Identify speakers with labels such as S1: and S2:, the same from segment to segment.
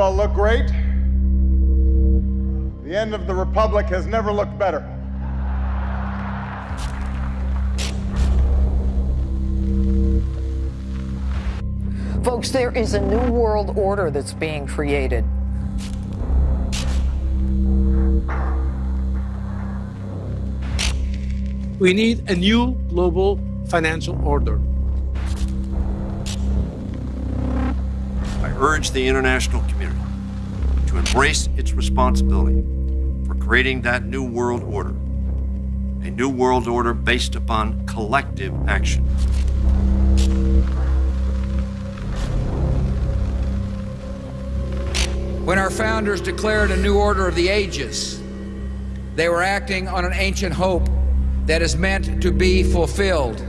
S1: You all look great. The end of the Republic has never looked better.
S2: Folks, there is a new world order that's being created.
S3: We need a new global financial order.
S4: I urge the international community to embrace its responsibility for creating that new world order, a new world order based upon collective action.
S5: When our founders declared a new order of the ages, they were acting on an ancient hope that is meant to be fulfilled.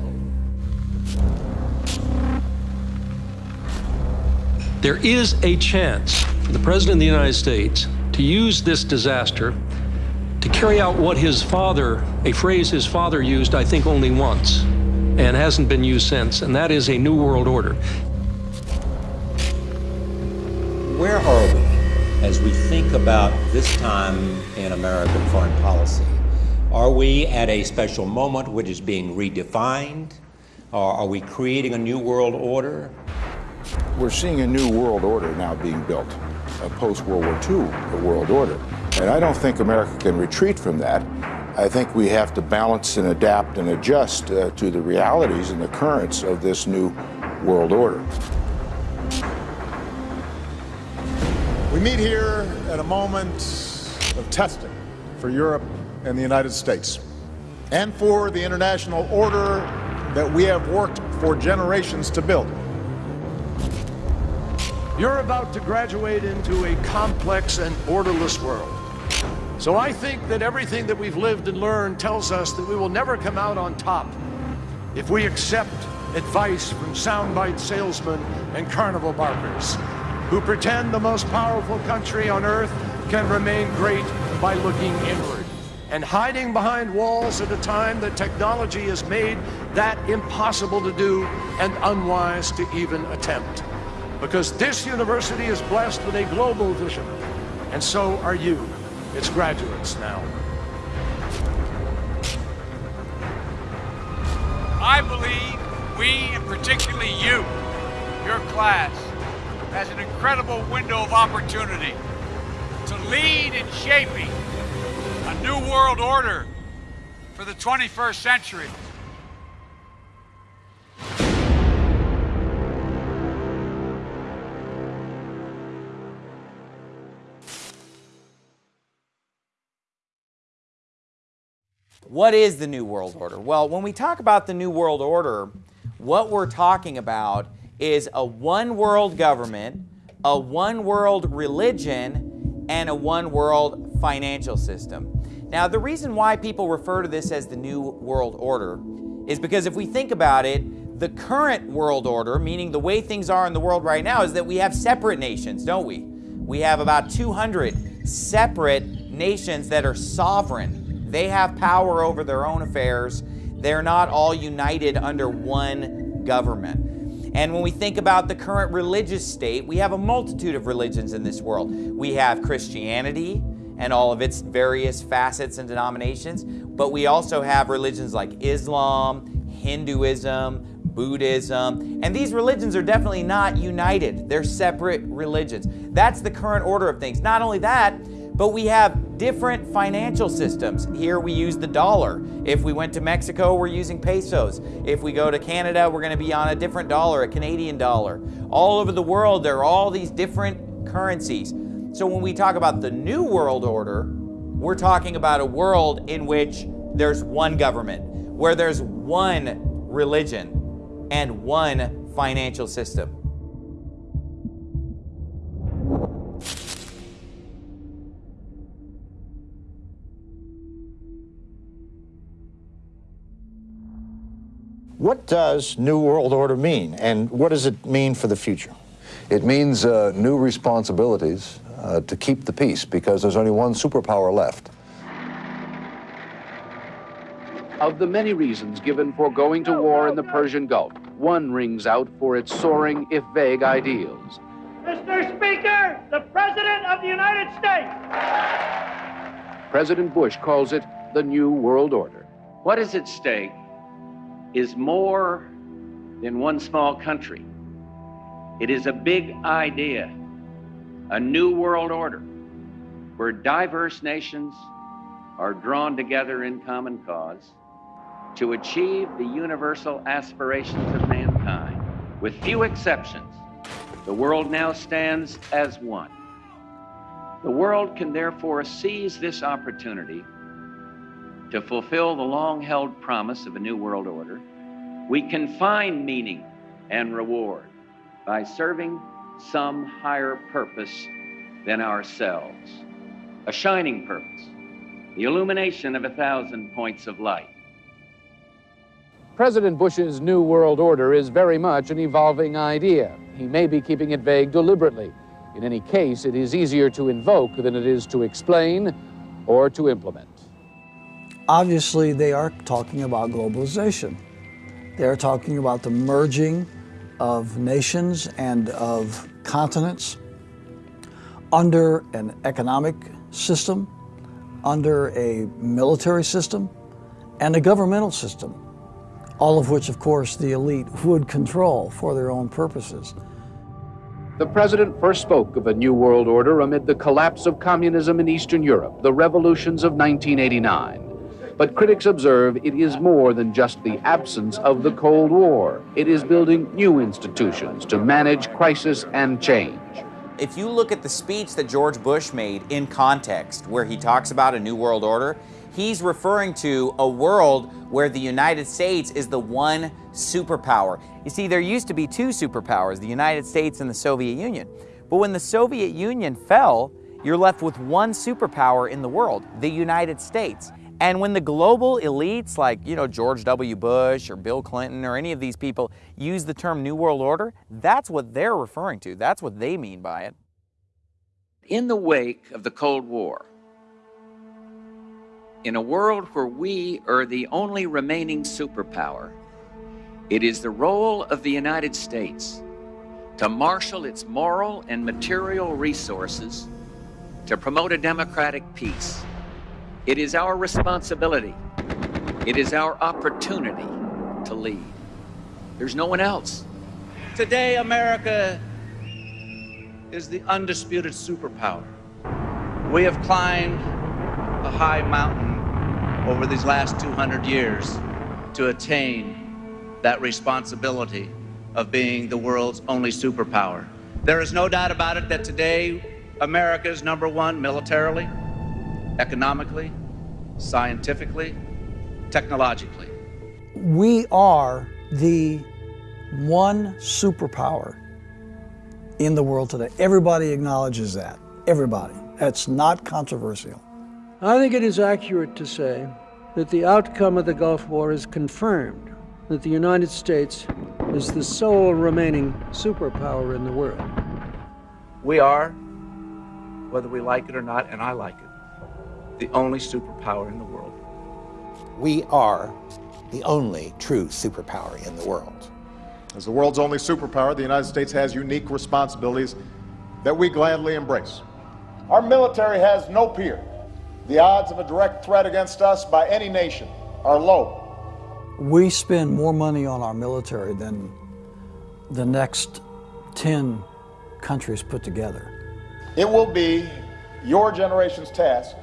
S6: There is a chance for the President of the United States to use this disaster to carry out what his father, a phrase his father used, I think, only once, and hasn't been used since, and that is a New World Order.
S7: Where are we as we think about this time in American foreign policy? Are we at a special moment which is being redefined? Or are we creating a new world order?
S8: We're seeing a new world order now being built, a post-World War II world order. And I don't think America can retreat from that. I think we have to balance and adapt and adjust uh, to the realities and the currents of this new world order.
S1: We meet here at a moment of testing for Europe and the United States, and for the international order that we have worked for generations to build.
S9: You're about to graduate into a complex and orderless world. So I think that everything that we've lived and learned tells us that we will never come out on top if we accept advice from soundbite salesmen and carnival barkers who pretend the most powerful country on earth can remain great by looking inward and hiding behind walls at a time that technology has made that impossible to do and unwise to even attempt. Because this university is blessed with a global vision, and so are you, its graduates now.
S10: I believe we, and particularly you, your class, has an incredible window of opportunity to lead in shaping a new world order for the 21st century.
S11: What is the New World Order? Well, when we talk about the New World Order, what we're talking about is a one world government, a one world religion, and a one world financial system. Now, the reason why people refer to this as the New World Order is because if we think about it, the current world order, meaning the way things are in the world right now, is that we have separate nations, don't we? We have about 200 separate nations that are sovereign they have power over their own affairs. They're not all united under one government. And when we think about the current religious state, we have a multitude of religions in this world. We have Christianity and all of its various facets and denominations, but we also have religions like Islam, Hinduism, Buddhism, and these religions are definitely not united. They're separate religions. That's the current order of things. Not only that, but we have different financial systems. Here we use the dollar. If we went to Mexico, we're using pesos. If we go to Canada, we're going to be on a different dollar, a Canadian dollar. All over the world, there are all these different currencies. So when we talk about the New World Order, we're talking about a world in which there's one government, where there's one religion and one financial system.
S8: What does New World Order mean, and what does it mean for the future?
S12: It means uh, new responsibilities uh, to keep the peace because there's only one superpower left.
S13: Of the many reasons given for going to war in the Persian Gulf, one rings out for its soaring, if vague, ideals.
S14: Mr. Speaker, the President of the United States.
S13: President Bush calls it the New World Order.
S15: What is at stake is more than one small country. It is a big idea, a new world order where diverse nations are drawn together in common cause to achieve the universal aspirations of mankind. With few exceptions, the world now stands as one. The world can therefore seize this opportunity to fulfill the long held promise of a new world order. We can find meaning and reward by serving some higher purpose than ourselves, a shining purpose, the illumination of a thousand points of light.
S13: President Bush's New World Order is very much an evolving idea. He may be keeping it vague deliberately. In any case, it is easier to invoke than it is to explain or to implement.
S16: Obviously, they are talking about globalization. They're talking about the merging of nations and of continents under an economic system, under a military system, and a governmental system, all of which, of course, the elite would control for their own purposes.
S13: The president first spoke of a new world order amid the collapse of communism in Eastern Europe, the revolutions of 1989. But critics observe it is more than just the absence of the Cold War. It is building new institutions to manage crisis and change.
S11: If you look at the speech that George Bush made in context, where he talks about a new world order, he's referring to a world where the United States is the one superpower. You see, there used to be two superpowers, the United States and the Soviet Union. But when the Soviet Union fell, you're left with one superpower in the world, the United States. And when the global elites like, you know, George W. Bush or Bill Clinton or any of these people use the term New World Order, that's what they're referring to. That's what they mean by it.
S15: In the wake of the Cold War, in a world where we are the only remaining superpower, it is the role of the United States to marshal its moral and material resources to promote a democratic peace. It is our responsibility. It is our opportunity to lead. There's no one else.
S17: Today, America is the undisputed superpower. We have climbed a high mountain over these last 200 years to attain that responsibility of being the world's only superpower. There is no doubt about it that today America is number one militarily, economically, scientifically, technologically.
S16: We are the one superpower in the world today. Everybody acknowledges that. Everybody. That's not controversial.
S6: I think it is accurate to say that the outcome of the Gulf War is confirmed that the United States is the sole remaining superpower in the world.
S17: We are, whether we like it or not, and I like it, the only superpower in the world.
S8: We are the only true superpower in the world.
S1: As the world's only superpower, the United States has unique responsibilities that we gladly embrace. Our military has no peer. The odds of a direct threat against us by any nation are low.
S16: We spend more money on our military than the next 10 countries put together.
S1: It will be your generation's task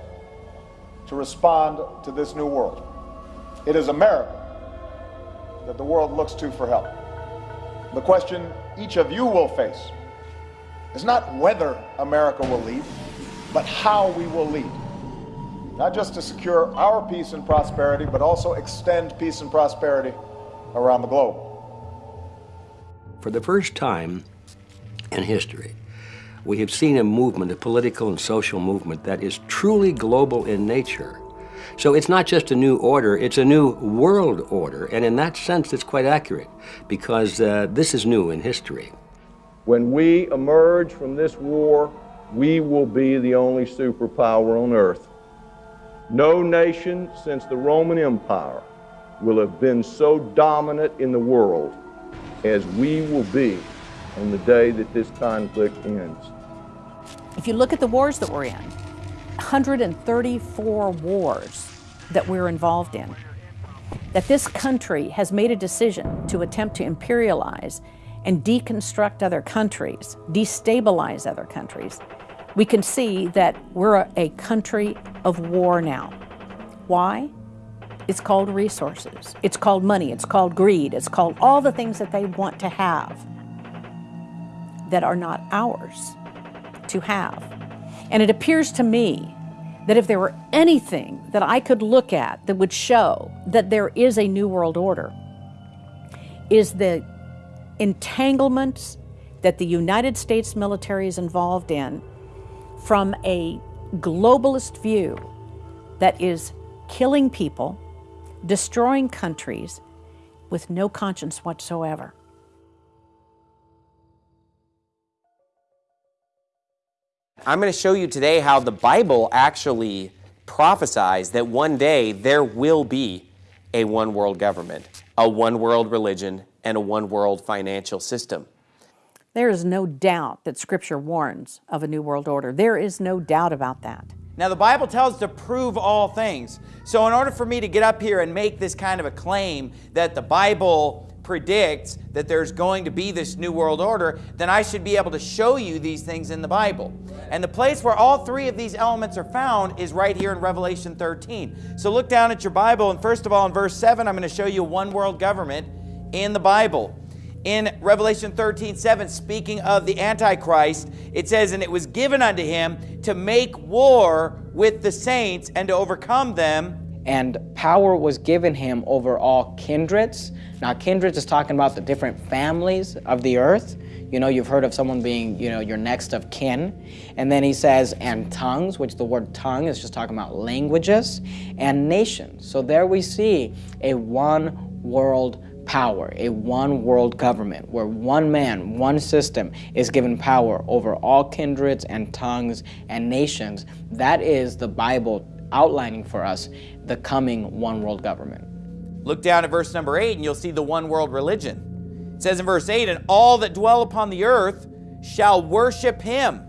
S1: to respond to this new world. It is America that the world looks to for help. The question each of you will face is not whether America will lead, but how we will lead. Not just to secure our peace and prosperity, but also extend peace and prosperity around the globe.
S18: For the first time in history, we have seen a movement, a political and social movement that is truly global in nature. So it's not just a new order, it's a new world order. And in that sense, it's quite accurate because uh, this is new in history.
S19: When we emerge from this war, we will be the only superpower on earth. No nation since the Roman Empire will have been so dominant in the world as we will be on the day that this conflict ends.
S20: If you look at the wars that we're in, 134 wars that we're involved in, that this country has made a decision to attempt to imperialize and deconstruct other countries, destabilize other countries, we can see that we're a country of war now. Why? It's called resources. It's called money. It's called greed. It's called all the things that they want to have that are not ours to have. And it appears to me that if there were anything that I could look at that would show that there is a new world order, is the entanglements that the United States military is involved in from a globalist view that is killing people, destroying countries with no conscience whatsoever.
S11: I'm going to show you today how the Bible actually prophesies that one day there will be a one world government, a one world religion, and a one world financial system.
S20: There is no doubt that Scripture warns of a new world order. There is no doubt about that.
S11: Now, the Bible tells us to prove all things. So, in order for me to get up here and make this kind of a claim that the Bible predicts that there's going to be this new world order, then I should be able to show you these things in the Bible. And the place where all three of these elements are found is right here in Revelation 13. So look down at your Bible, and first of all, in verse 7, I'm going to show you one world government in the Bible. In Revelation 13, 7, speaking of the Antichrist, it says, And it was given unto him to make war with the saints and to overcome them.
S21: And power was given him over all kindreds, now, kindreds is talking about the different families of the earth. You know, you've heard of someone being, you know, your next of kin. And then he says, and tongues, which the word tongue is just talking about languages, and nations. So there we see a one world power, a one world government, where one man, one system is given power over all kindreds and tongues and nations. That is the Bible outlining for us the coming one world government.
S11: Look down at verse number 8 and you'll see the one world religion. It says in verse 8, And all that dwell upon the earth shall worship him.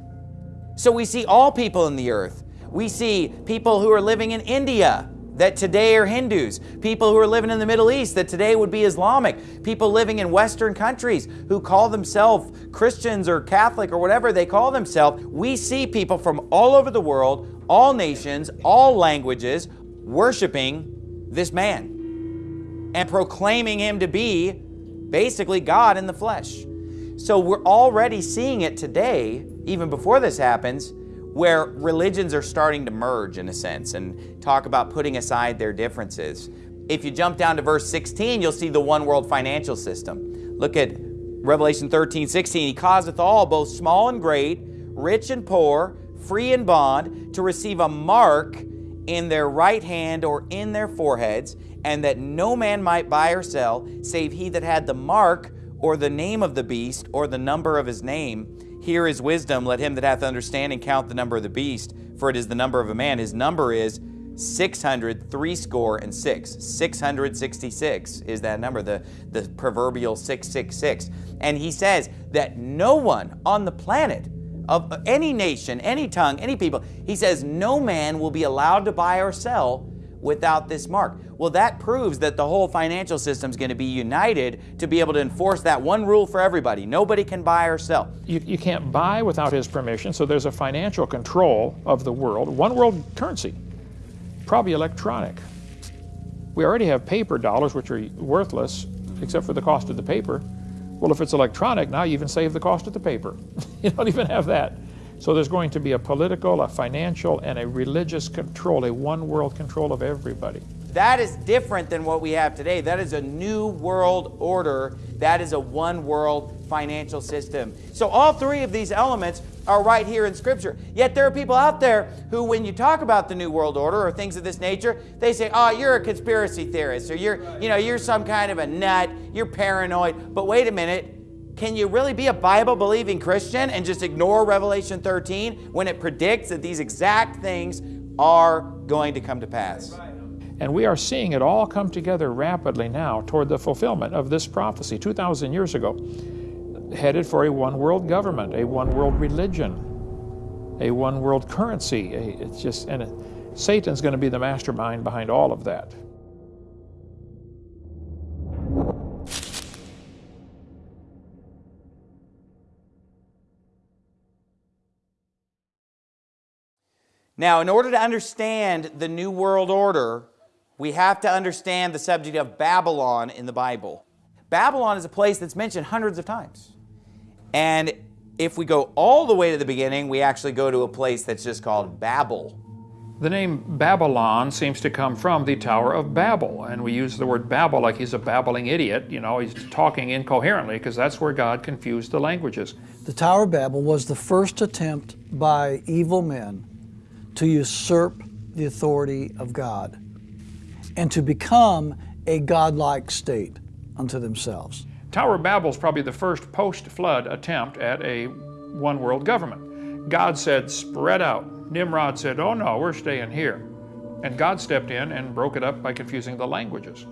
S11: So we see all people in the earth. We see people who are living in India that today are Hindus, people who are living in the Middle East that today would be Islamic, people living in Western countries who call themselves Christians or Catholic or whatever they call themselves. We see people from all over the world, all nations, all languages, worshiping this man and proclaiming him to be basically God in the flesh. So we're already seeing it today, even before this happens, where religions are starting to merge in a sense and talk about putting aside their differences. If you jump down to verse 16, you'll see the one world financial system. Look at Revelation 13, 16. He causeth all, both small and great, rich and poor, free and bond, to receive a mark in their right hand or in their foreheads, and that no man might buy or sell, save he that had the mark or the name of the beast or the number of his name. Here is wisdom. Let him that hath understanding count the number of the beast, for it is the number of a man. His number is 600, three score and six. 666 is that number, the, the proverbial 666. And he says that no one on the planet of any nation, any tongue, any people, he says no man will be allowed to buy or sell without this mark. Well, that proves that the whole financial system is going to be united to be able to enforce that one rule for everybody. Nobody can buy or sell.
S22: You, you can't buy without his permission, so there's a financial control of the world. One world currency, probably electronic. We already have paper dollars, which are worthless except for the cost of the paper. Well, if it's electronic, now you even save the cost of the paper. you don't even have that. So there's going to be a political, a financial, and a religious control, a one world control of everybody.
S11: That is different than what we have today. That is a new world order. That is a one world financial system. So all three of these elements are right here in Scripture. Yet there are people out there who, when you talk about the New World Order or things of this nature, they say, oh, you're a conspiracy theorist, or you're, you know, you're some kind of a nut, you're paranoid. But wait a minute, can you really be a Bible believing Christian and just ignore Revelation 13 when it predicts that these exact things are going to come to pass?
S22: And we are seeing it all come together rapidly now toward the fulfillment of this prophecy 2,000 years ago. Headed for a one world government, a one world religion, a one world currency. It's just, and it, Satan's going to be the mastermind behind all of that.
S11: Now, in order to understand the New World Order, we have to understand the subject of Babylon in the Bible. Babylon is a place that's mentioned hundreds of times. And if we go all the way to the beginning, we actually go to a place that's just called Babel.
S22: The name Babylon seems to come from the Tower of Babel, and we use the word Babel like he's a babbling idiot. You know, he's talking incoherently because that's where God confused the languages.
S16: The Tower of Babel was the first attempt by evil men to usurp the authority of God and to become a godlike state unto themselves.
S22: Tower of Babel is probably the first post-flood attempt at a one-world government. God said, spread out. Nimrod said, oh no, we're staying here. And God stepped in and broke it up by confusing the languages.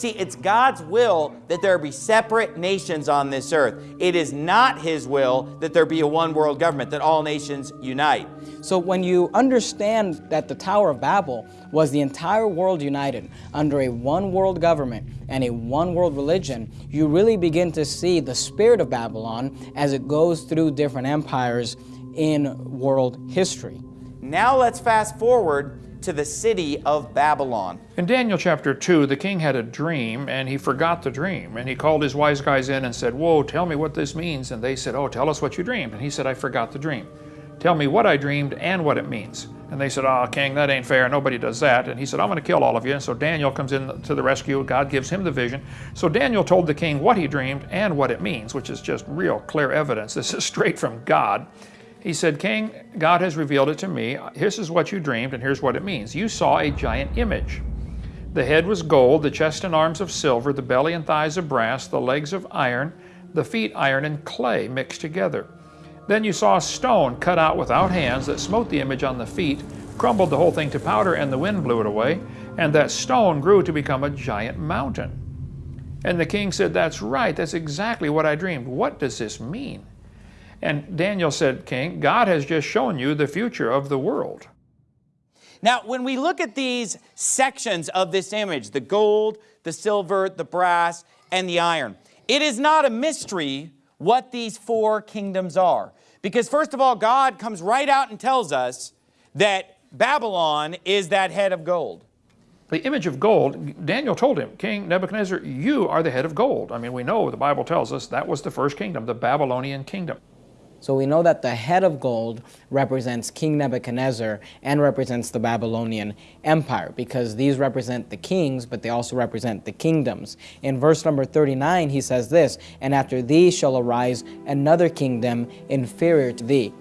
S11: See, it's God's will that there be separate nations on this earth. It is not His will that there be a one world government, that all nations unite.
S21: So when you understand that the Tower of Babel was the entire world united under a one world government and a one world religion, you really begin to see the spirit of Babylon as it goes through different empires in world history.
S11: Now let's fast forward to the city of Babylon.
S22: In Daniel chapter 2, the king had a dream and he forgot the dream. And he called his wise guys in and said, Whoa, tell me what this means. And they said, Oh, tell us what you dreamed. And he said, I forgot the dream. Tell me what I dreamed and what it means. And they said, Oh, king, that ain't fair. Nobody does that. And he said, I'm going to kill all of you. And so Daniel comes in to the rescue. God gives him the vision. So Daniel told the king what he dreamed and what it means, which is just real clear evidence. This is straight from God. He said, King, God has revealed it to me. This is what you dreamed, and here's what it means. You saw a giant image. The head was gold, the chest and arms of silver, the belly and thighs of brass, the legs of iron, the feet iron and clay mixed together. Then you saw a stone cut out without hands that smote the image on the feet, crumbled the whole thing to powder, and the wind blew it away. And that stone grew to become a giant mountain. And the king said, That's right, that's exactly what I dreamed. What does this mean? And Daniel said, King, God has just shown you the future of the world.
S11: Now, when we look at these sections of this image, the gold, the silver, the brass, and the iron, it is not a mystery what these four kingdoms are. Because first of all, God comes right out and tells us that Babylon is that head of gold.
S22: The image of gold, Daniel told him, King Nebuchadnezzar, you are the head of gold. I mean, we know the Bible tells us that was the first kingdom, the Babylonian kingdom.
S21: So we know that the head of gold represents King Nebuchadnezzar and represents the Babylonian Empire because these represent the kings, but they also represent the kingdoms. In verse number 39, he says this, And after thee shall arise another kingdom inferior to thee.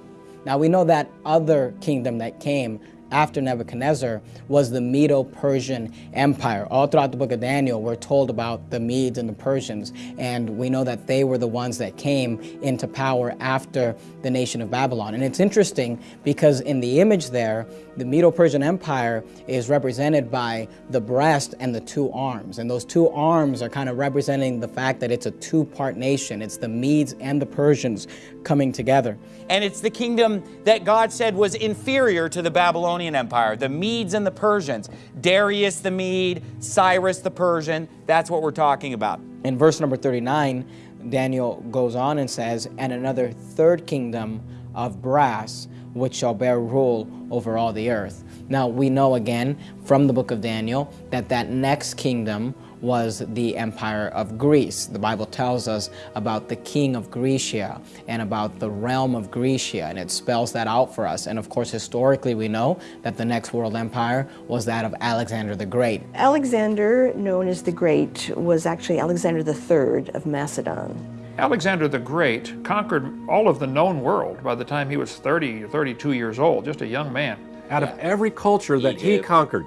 S21: Now we know that other kingdom that came after Nebuchadnezzar was the Medo-Persian Empire. All throughout the book of Daniel, we're told about the Medes and the Persians, and we know that they were the ones that came into power after the nation of Babylon. And it's interesting because in the image there, the Medo-Persian Empire is represented by the breast and the two arms. And those two arms are kind of representing the fact that it's a two-part nation. It's the Medes and the Persians coming together.
S11: And it's the kingdom that God said was inferior to the Babylonian Empire, the Medes and the Persians. Darius the Mede, Cyrus the Persian, that's what we're talking about.
S21: In verse number 39, Daniel goes on and says, And another third kingdom of brass, which shall bear rule over all the earth. Now we know again from the book of Daniel that that next kingdom was the empire of Greece. The Bible tells us about the king of Grecia and about the realm of Grecia, and it spells that out for us. And of course, historically, we know that the next world empire was that of Alexander the Great.
S2: Alexander, known as the Great, was actually Alexander III of Macedon.
S22: Alexander the Great conquered all of the known world by the time he was 30 32 years old, just a young man.
S23: Out of every culture that Egypt. he conquered,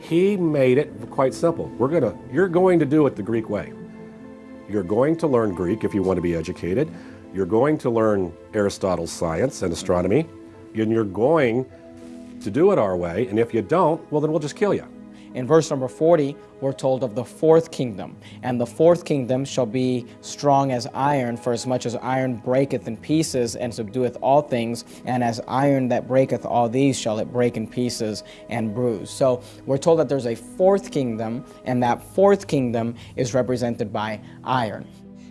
S23: he made it quite simple. We're gonna, you're going to do it the Greek way. You're going to learn Greek if you want to be educated. You're going to learn Aristotle's science and astronomy, and you're going to do it our way. And if you don't, well, then we'll just kill you.
S21: In verse number 40, we're told of the fourth kingdom. And the fourth kingdom shall be strong as iron, for as much as iron breaketh in pieces and subdueth all things, and as iron that breaketh all these shall it break in pieces and bruise. So we're told that there's a fourth kingdom, and that fourth kingdom is represented by iron.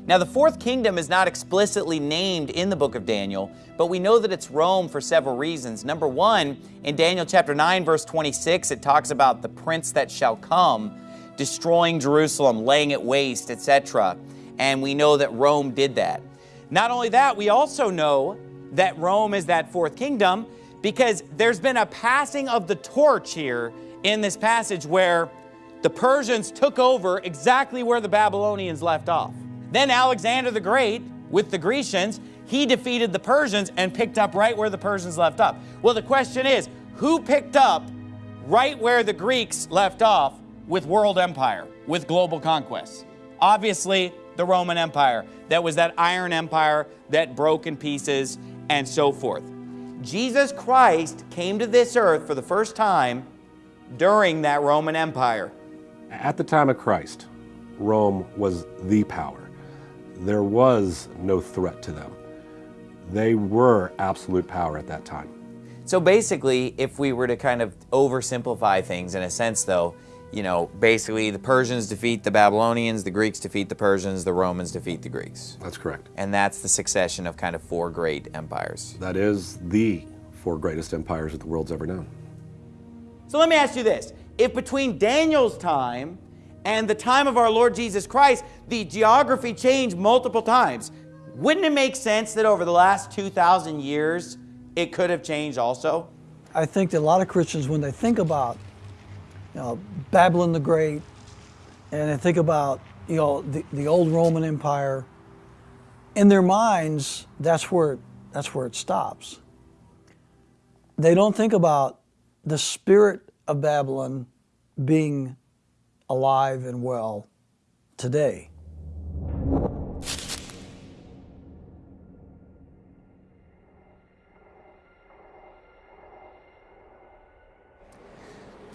S11: Now, the fourth kingdom is not explicitly named in the book of Daniel, but we know that it's Rome for several reasons. Number one, in Daniel chapter 9, verse 26, it talks about the prince that shall come, destroying Jerusalem, laying it waste, etc. And we know that Rome did that. Not only that, we also know that Rome is that fourth kingdom because there's been a passing of the torch here in this passage where the Persians took over exactly where the Babylonians left off. Then Alexander the Great, with the Grecians, he defeated the Persians and picked up right where the Persians left up. Well, the question is, who picked up right where the Greeks left off with world empire, with global conquests? Obviously, the Roman Empire. That was that iron empire that broke in pieces and so forth. Jesus Christ came to this earth for the first time during that Roman Empire.
S23: At the time of Christ, Rome was the power there was no threat to them. They were absolute power at that time.
S11: So basically, if we were to kind of oversimplify things in a sense, though, you know, basically the Persians defeat the Babylonians, the Greeks defeat the Persians, the Romans defeat the Greeks.
S23: That's correct.
S11: And that's the succession of kind of four great empires.
S23: That is the four greatest empires that the world's ever known.
S11: So let me ask you this. If between Daniel's time and the time of our Lord Jesus Christ, the geography changed multiple times. Wouldn't it make sense that over the last 2,000 years, it could have changed also?
S16: I think that a lot of Christians, when they think about you know, Babylon the Great, and they think about you know the, the old Roman Empire, in their minds, that's where that's where it stops. They don't think about the spirit of Babylon being alive and well today.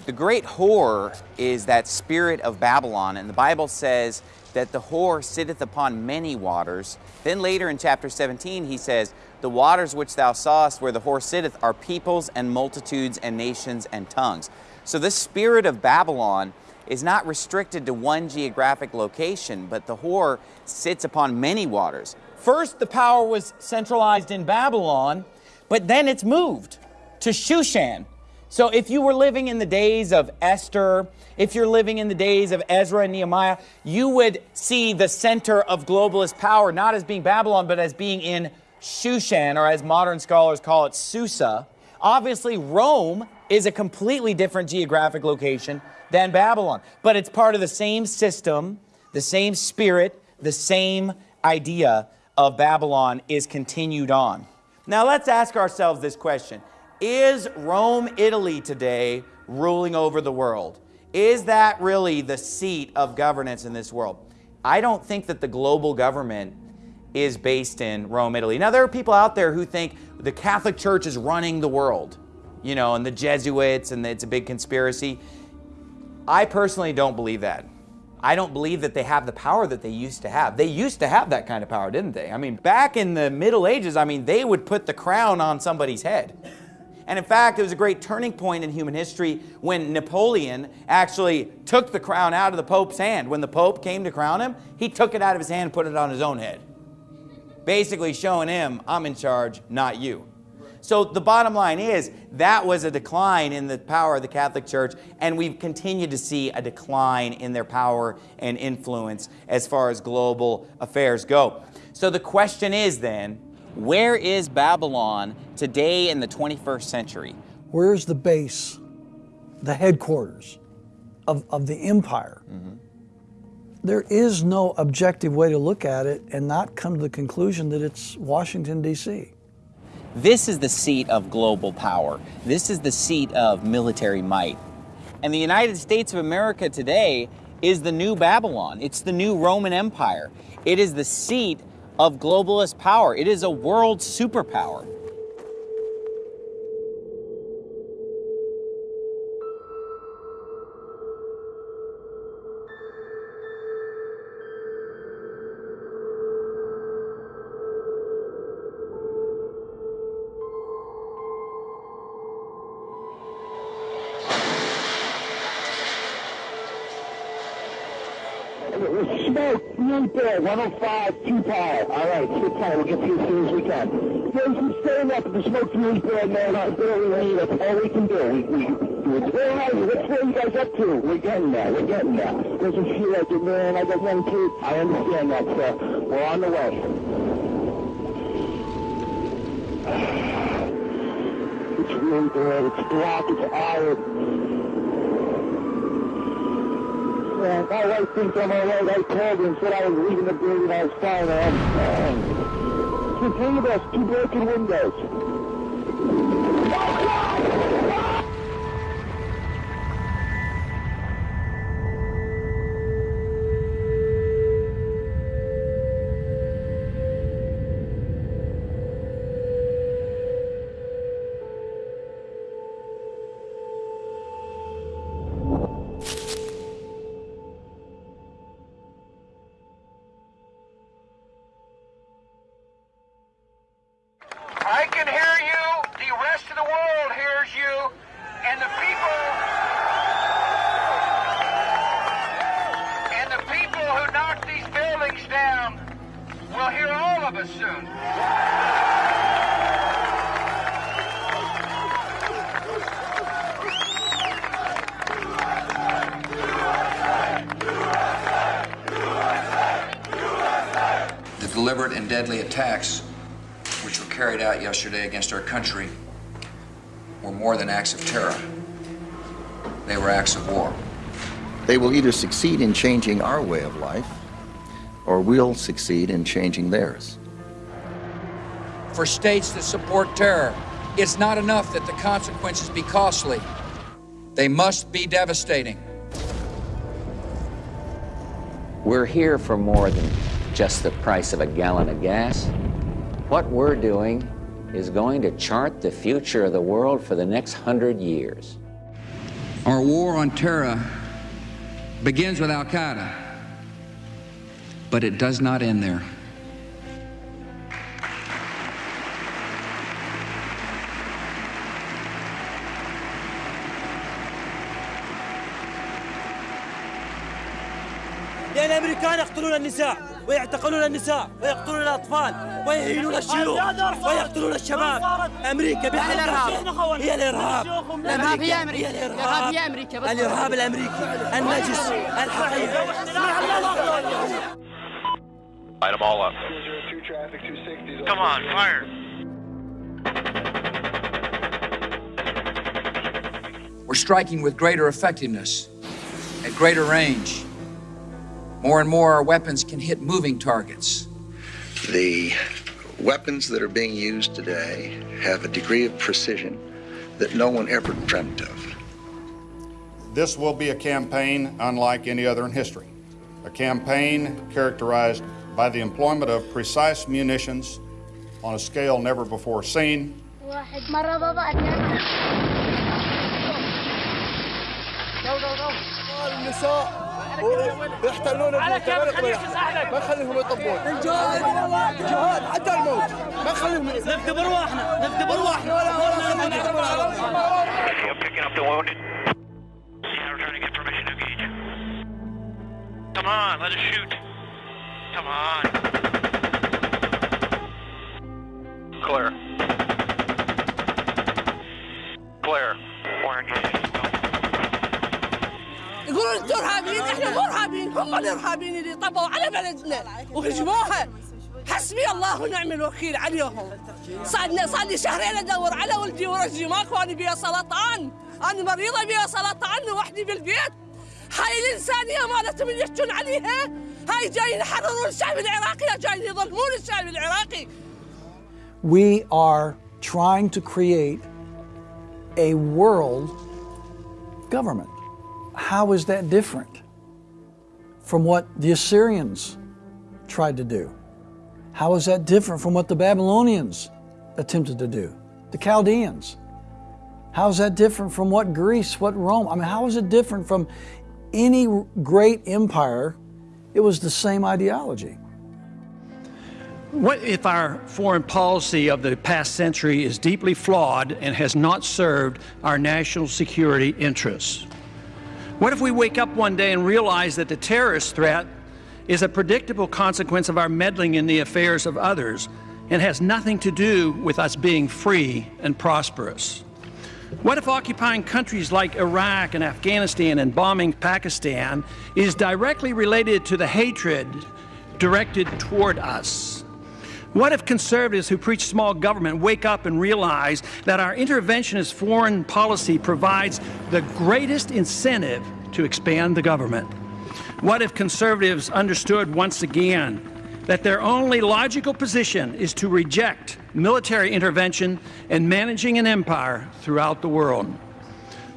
S11: The great whore is that spirit of Babylon, and the Bible says that the whore sitteth upon many waters. Then later in chapter 17, he says, The waters which thou sawest where the whore sitteth are peoples and multitudes and nations and tongues. So this spirit of Babylon is not restricted to one geographic location, but the whore sits upon many waters. First, the power was centralized in Babylon, but then it's moved to Shushan. So if you were living in the days of Esther, if you're living in the days of Ezra and Nehemiah, you would see the center of globalist power not as being Babylon, but as being in Shushan, or as modern scholars call it, Susa. Obviously, Rome is a completely different geographic location than Babylon. But it's part of the same system, the same spirit, the same idea of Babylon is continued on. Now let's ask ourselves this question. Is Rome, Italy today ruling over the world? Is that really the seat of governance in this world? I don't think that the global government is based in Rome, Italy. Now, there are people out there who think the Catholic Church is running the world, you know, and the Jesuits, and it's a big conspiracy. I personally don't believe that. I don't believe that they have the power that they used to have. They used to have that kind of power, didn't they? I mean, back in the Middle Ages, I mean, they would put the crown on somebody's head. And in fact, it was a great turning point in human history when Napoleon actually took the crown out of the Pope's hand. When the Pope came to crown him, he took it out of his hand and put it on his own head. Basically showing him, I'm in charge, not you. So the bottom line is that was a decline in the power of the Catholic Church, and we've continued to see a decline in their power and influence as far as global affairs go. So the question is then, where is Babylon today in the 21st century?
S16: Where's the base, the headquarters of, of the empire? Mm -hmm. There is no objective way to look at it and not come to the conclusion that it's Washington, D.C.
S11: This is the seat of global power. This is the seat of military might. And the United States of America today is the new Babylon. It's the new Roman Empire. It is the seat of globalist power. It is a world superpower.
S24: Right 105, 2 power. All right, sit oh tight. We'll get to you as soon as we can. There's some staying up. The smoke's really bad, man. I barely leave. That's all we can do. We, we, we're doing right. What's where you guys up to? We're getting there. We're getting there. Doesn't feel like it, man. I got young kids. I understand that, sir. We're on the way. It's really bad. It's black. It's iron. Man, my wife thinks I'm all right. I called her and said I was leaving the building. I was fine. I'm fine. Continue this. Two broken windows.
S5: Yesterday against our country were more than acts of terror. They were acts of war.
S25: They will either succeed in changing our way of life, or we'll succeed in changing theirs.
S5: For states that support terror, it's not enough that the consequences be costly. They must be devastating.
S26: We're here for more than just the price of a gallon of gas. What we're doing is going to chart the future of the world for the next hundred years.
S5: Our war on terror begins with Al Qaeda, but it does not end there.
S27: لأن الأمريكان يقتلون النساء ويعتقلون النساء ويقتلون الأطفال ويهينون الشيوخ ويقتلون الشباب. أمريكا بحق هي الإرهاب.
S28: الإرهاب. هي
S27: أمريكا.
S28: الإرهاب. هي أمريكا.
S27: الإرهاب الأمريكي. النجس الحقيقي.
S29: Light them all up. Come on, fire.
S5: We're striking with greater effectiveness, at greater range. More and more, our weapons can hit moving targets.
S25: The weapons that are being used today have a degree of precision that no one ever dreamt of.
S30: This will be a campaign unlike any other in history. A campaign characterized by the employment of precise munitions on a scale never before seen,
S27: ويحتلون على ما خليهم يطبون الجهاد. الجهاد حتى الموت. ما خليهم نفدي برواحنا نفدي برواحنا ولا ولا
S29: Clear.
S27: يقولون أنتم إرهابيين إحنا مو إرهابيين هم الإرهابيين اللي طبوا على بلدنا وهجموها. حسبي الله ونعم الوكيل عليهم صار صار لي شهرين أدور على ولدي ورجلي ماكو أنا بيها سرطان. أنا مريضة بيها سرطان وحدي بالبيت. هاي الانسانيه مالتهم اللي يحجون عليها. هاي جايين يحررون الشعب العراقي جايين يظلمون الشعب العراقي.
S16: We are trying to create a world government. How is that different from what the Assyrians tried to do? How is that different from what the Babylonians attempted to do? The Chaldeans? How is that different from what Greece, what Rome? I mean, how is it different from any great empire? It was the same ideology.
S31: What if our foreign policy of the past century is deeply flawed and has not served our national security interests? What if we wake up one day and realize that the terrorist threat is a predictable consequence of our meddling in the affairs of others and has nothing to do with us being free and prosperous. What if occupying countries like Iraq and Afghanistan and bombing Pakistan is directly related to the hatred directed toward us? What if conservatives who preach small government wake up and realize that our interventionist foreign policy provides the greatest incentive to expand the government? What if conservatives understood once again that their only logical position is to reject military intervention and managing an empire throughout the world?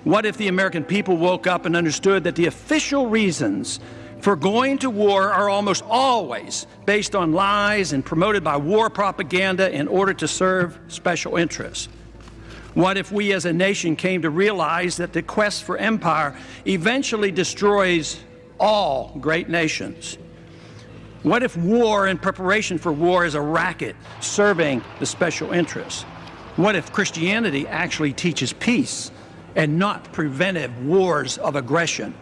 S31: What if the American people woke up and understood that the official reasons for going to war are almost always based on lies and promoted by war propaganda in order to serve special interests? What if we as a nation came to realize that the quest for empire eventually destroys all great nations? What if war and preparation for war is a racket serving the special interests? What if Christianity actually teaches peace and not preventive wars of aggression?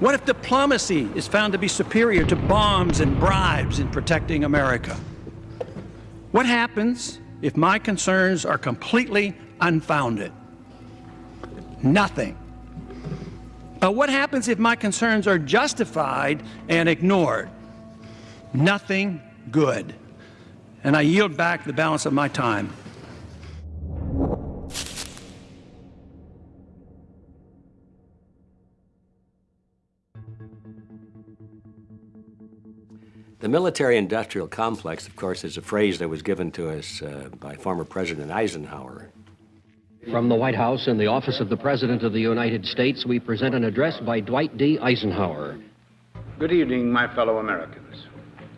S31: What if diplomacy is found to be superior to bombs and bribes in protecting America? What happens if my concerns are completely unfounded? Nothing. But what happens if my concerns are justified and ignored? nothing good. And I yield back the balance of my time.
S18: The military industrial complex, of course, is a phrase that was given to us uh, by former President Eisenhower.
S32: From the White House in the office of the President of the United States, we present an address by Dwight D. Eisenhower.
S33: Good evening, my fellow Americans.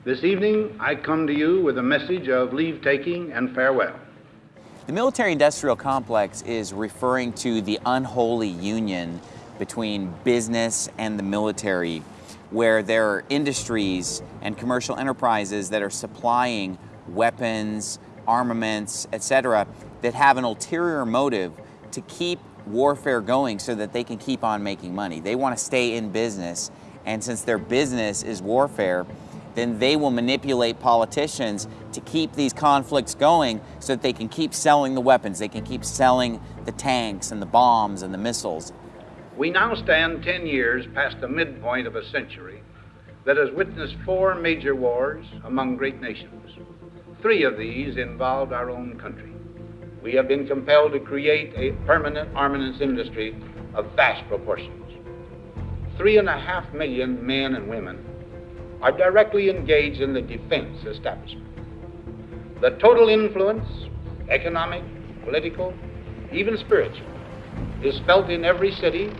S33: This evening, I come to you with a message of leave taking and farewell.
S11: The military industrial complex is referring to the unholy union between business and the military, where there are industries and commercial enterprises that are supplying weapons, armaments, etc., that have an ulterior motive to keep warfare going so that they can keep on making money. They want to stay in business, and since their business is warfare, then they will manipulate politicians to keep these conflicts going so that they can keep selling the weapons, they can keep selling the tanks and the bombs and the missiles.
S33: We now stand 10 years past the midpoint of a century that has witnessed four major wars among great nations. Three of these involved our own country. We have been compelled to create a permanent armaments industry of vast proportions. Three and a half million men and women are directly engaged in the defense establishment. The total influence, economic, political, even spiritual, is felt in every city,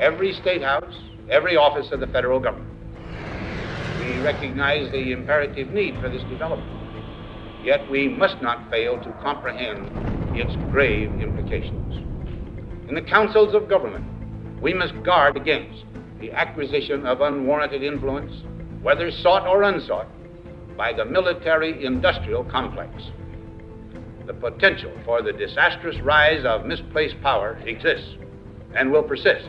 S33: every state house, every office of the federal government. We recognize the imperative need for this development, yet we must not fail to comprehend its grave implications. In the councils of government, we must guard against the acquisition of unwarranted influence whether sought or unsought, by the military industrial complex. The potential for the disastrous rise of misplaced power exists and will persist.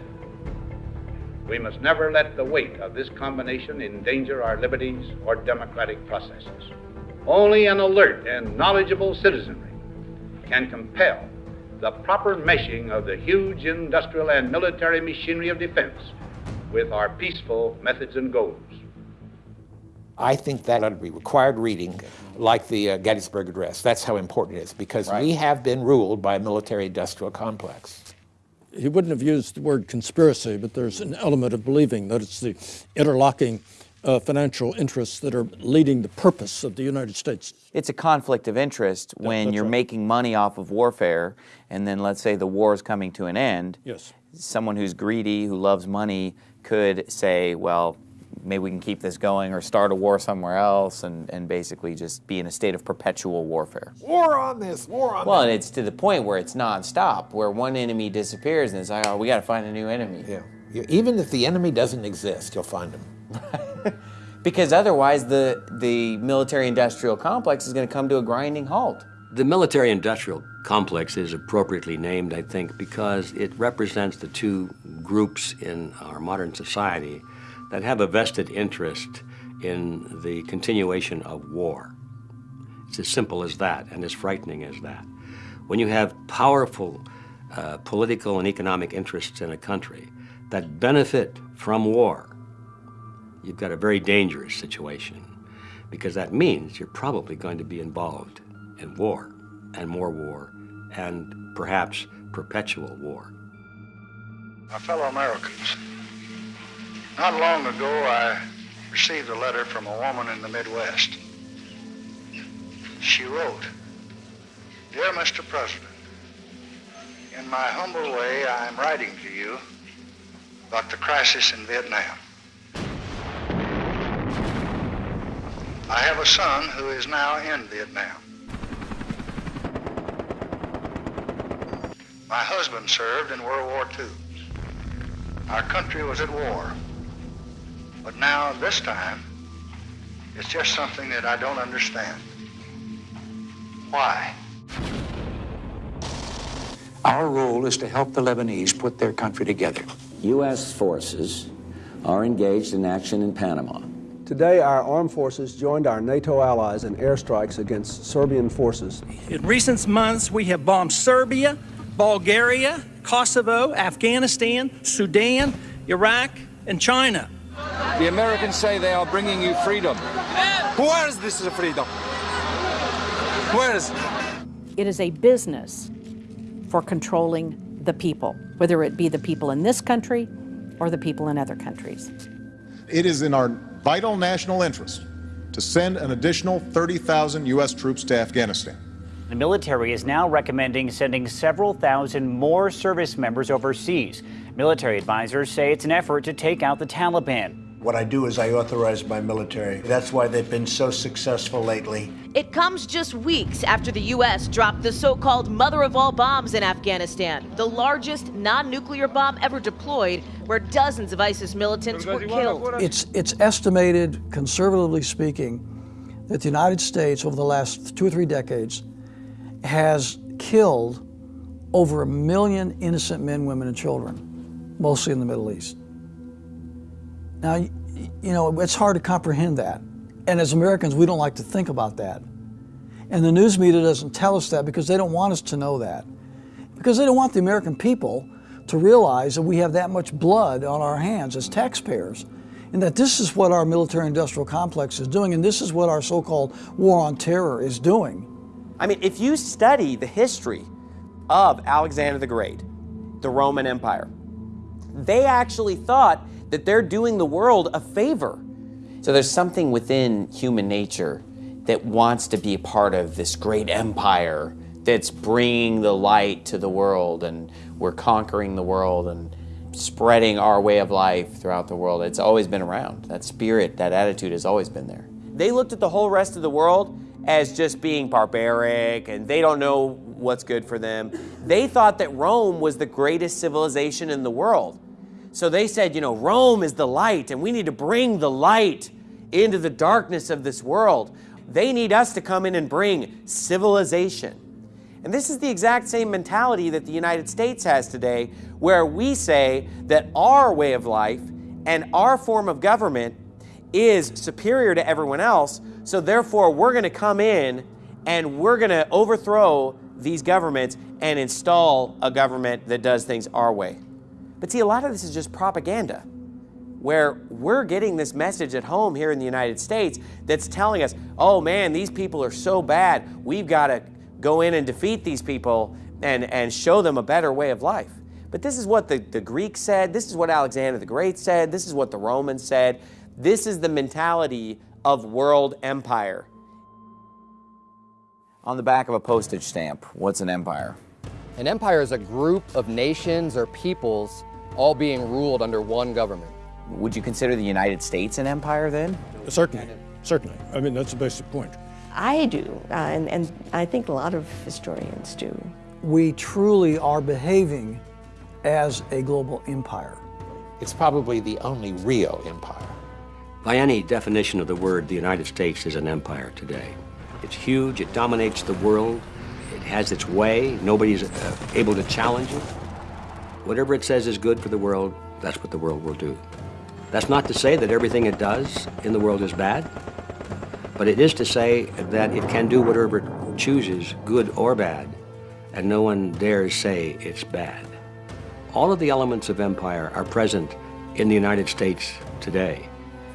S33: We must never let the weight of this combination endanger our liberties or democratic processes. Only an alert and knowledgeable citizenry can compel the proper meshing of the huge industrial and military machinery of defense with our peaceful methods and goals.
S25: I think that ought to be required reading, like the uh, Gettysburg Address. That's how important it is, because right. we have been ruled by a military-industrial complex.
S34: He wouldn't have used the word conspiracy, but there's an element of believing that it's the interlocking uh, financial interests that are leading the purpose of the United States.
S11: It's a conflict of interest when yeah, you're right. making money off of warfare, and then let's say the war is coming to an end.
S34: Yes.
S11: Someone who's greedy, who loves money, could say, well, maybe we can keep this going or start a war somewhere else and, and basically just be in a state of perpetual warfare.
S25: War on this, war on
S11: Well,
S25: that.
S11: and it's to the point where it's nonstop, where one enemy disappears and it's like, oh, we got to find a new enemy.
S25: Yeah. Even if the enemy doesn't exist, you'll find him.
S11: because otherwise the, the military-industrial complex is going to come to a grinding halt.
S18: The military-industrial complex is appropriately named, I think, because it represents the two groups in our modern society that have a vested interest in the continuation of war. It's as simple as that and as frightening as that. When you have powerful uh, political and economic interests in a country that benefit from war, you've got a very dangerous situation because that means you're probably going to be involved in war and more war and perhaps perpetual war.
S35: My fellow Americans, not long ago I received a letter from a woman in the Midwest. She wrote, Dear Mr. President, in my humble way, I am writing to you about the crisis in Vietnam. I have a son who is now in Vietnam. My husband served in World War II. Our country was at war. But now, this time, it's just something that I don't understand. Why?
S36: Our role is to help the Lebanese put their country together.
S37: U.S. forces are engaged in action in Panama.
S38: Today, our armed forces joined our NATO allies in airstrikes against Serbian forces.
S31: In recent months, we have bombed Serbia, Bulgaria, Kosovo, Afghanistan, Sudan, Iraq, and China.
S39: The Americans say they are bringing you freedom. Where is this freedom? Where is
S20: it? It is a business for controlling the people, whether it be the people in this country or the people in other countries.
S1: It is in our vital national interest to send an additional 30,000 U.S. troops to Afghanistan.
S32: The military is now recommending sending several thousand more service members overseas. Military advisors say it's an effort to take out the Taliban.
S40: What I do is I authorize my military. That's why they've been so successful lately.
S41: It comes just weeks after the U.S. dropped the so called mother of all bombs in Afghanistan, the largest non nuclear bomb ever deployed, where dozens of ISIS militants were killed.
S16: It's, it's estimated, conservatively speaking, that the United States over the last two or three decades has killed over a million innocent men, women, and children, mostly in the Middle East. Now, you know, it's hard to comprehend that. And as Americans, we don't like to think about that. And the news media doesn't tell us that because they don't want us to know that. Because they don't want the American people to realize that we have that much blood on our hands as taxpayers and that this is what our military industrial complex is doing and this is what our so-called war on terror is doing.
S11: I mean, if you study the history of Alexander the Great, the Roman Empire, they actually thought that they're doing the world a favor. So there's something within human nature that wants to be a part of this great empire that's bringing the light to the world and we're conquering the world and spreading our way of life throughout the world. It's always been around. That spirit, that attitude has always been there. They looked at the whole rest of the world as just being barbaric and they don't know what's good for them. They thought that Rome was the greatest civilization in the world. So they said, you know, Rome is the light, and we need to bring the light into the darkness of this world. They need us to come in and bring civilization. And this is the exact same mentality that the United States has today, where we say that our way of life and our form of government is superior to everyone else, so therefore we're going to come in and we're going to overthrow these governments and install a government that does things our way. But see, a lot of this is just propaganda where we're getting this message at home here in the United States that's telling us, oh man, these people are so bad. We've got to go in and defeat these people and, and show them a better way of life. But this is what the, the Greeks said. This is what Alexander the Great said. This is what the Romans said. This is the mentality of world empire. On the back of a postage stamp, what's an empire?
S42: An empire is a group of nations or peoples all being ruled under one government.
S11: Would you consider the United States an empire then?
S34: Certainly, certainly. I mean, that's a basic point.
S2: I do, uh, and, and I think a lot of historians do.
S16: We truly are behaving as a global empire.
S43: It's probably the only real empire.
S18: By any definition of the word, the United States is an empire today. It's huge, it dominates the world, it has its way, nobody's uh, able to challenge it. Whatever it says is good for the world, that's what the world will do. That's not to say that everything it does in the world is bad, but it is to say that it can do whatever it chooses, good or bad, and no one dares say it's bad. All of the elements of empire are present in the United States today.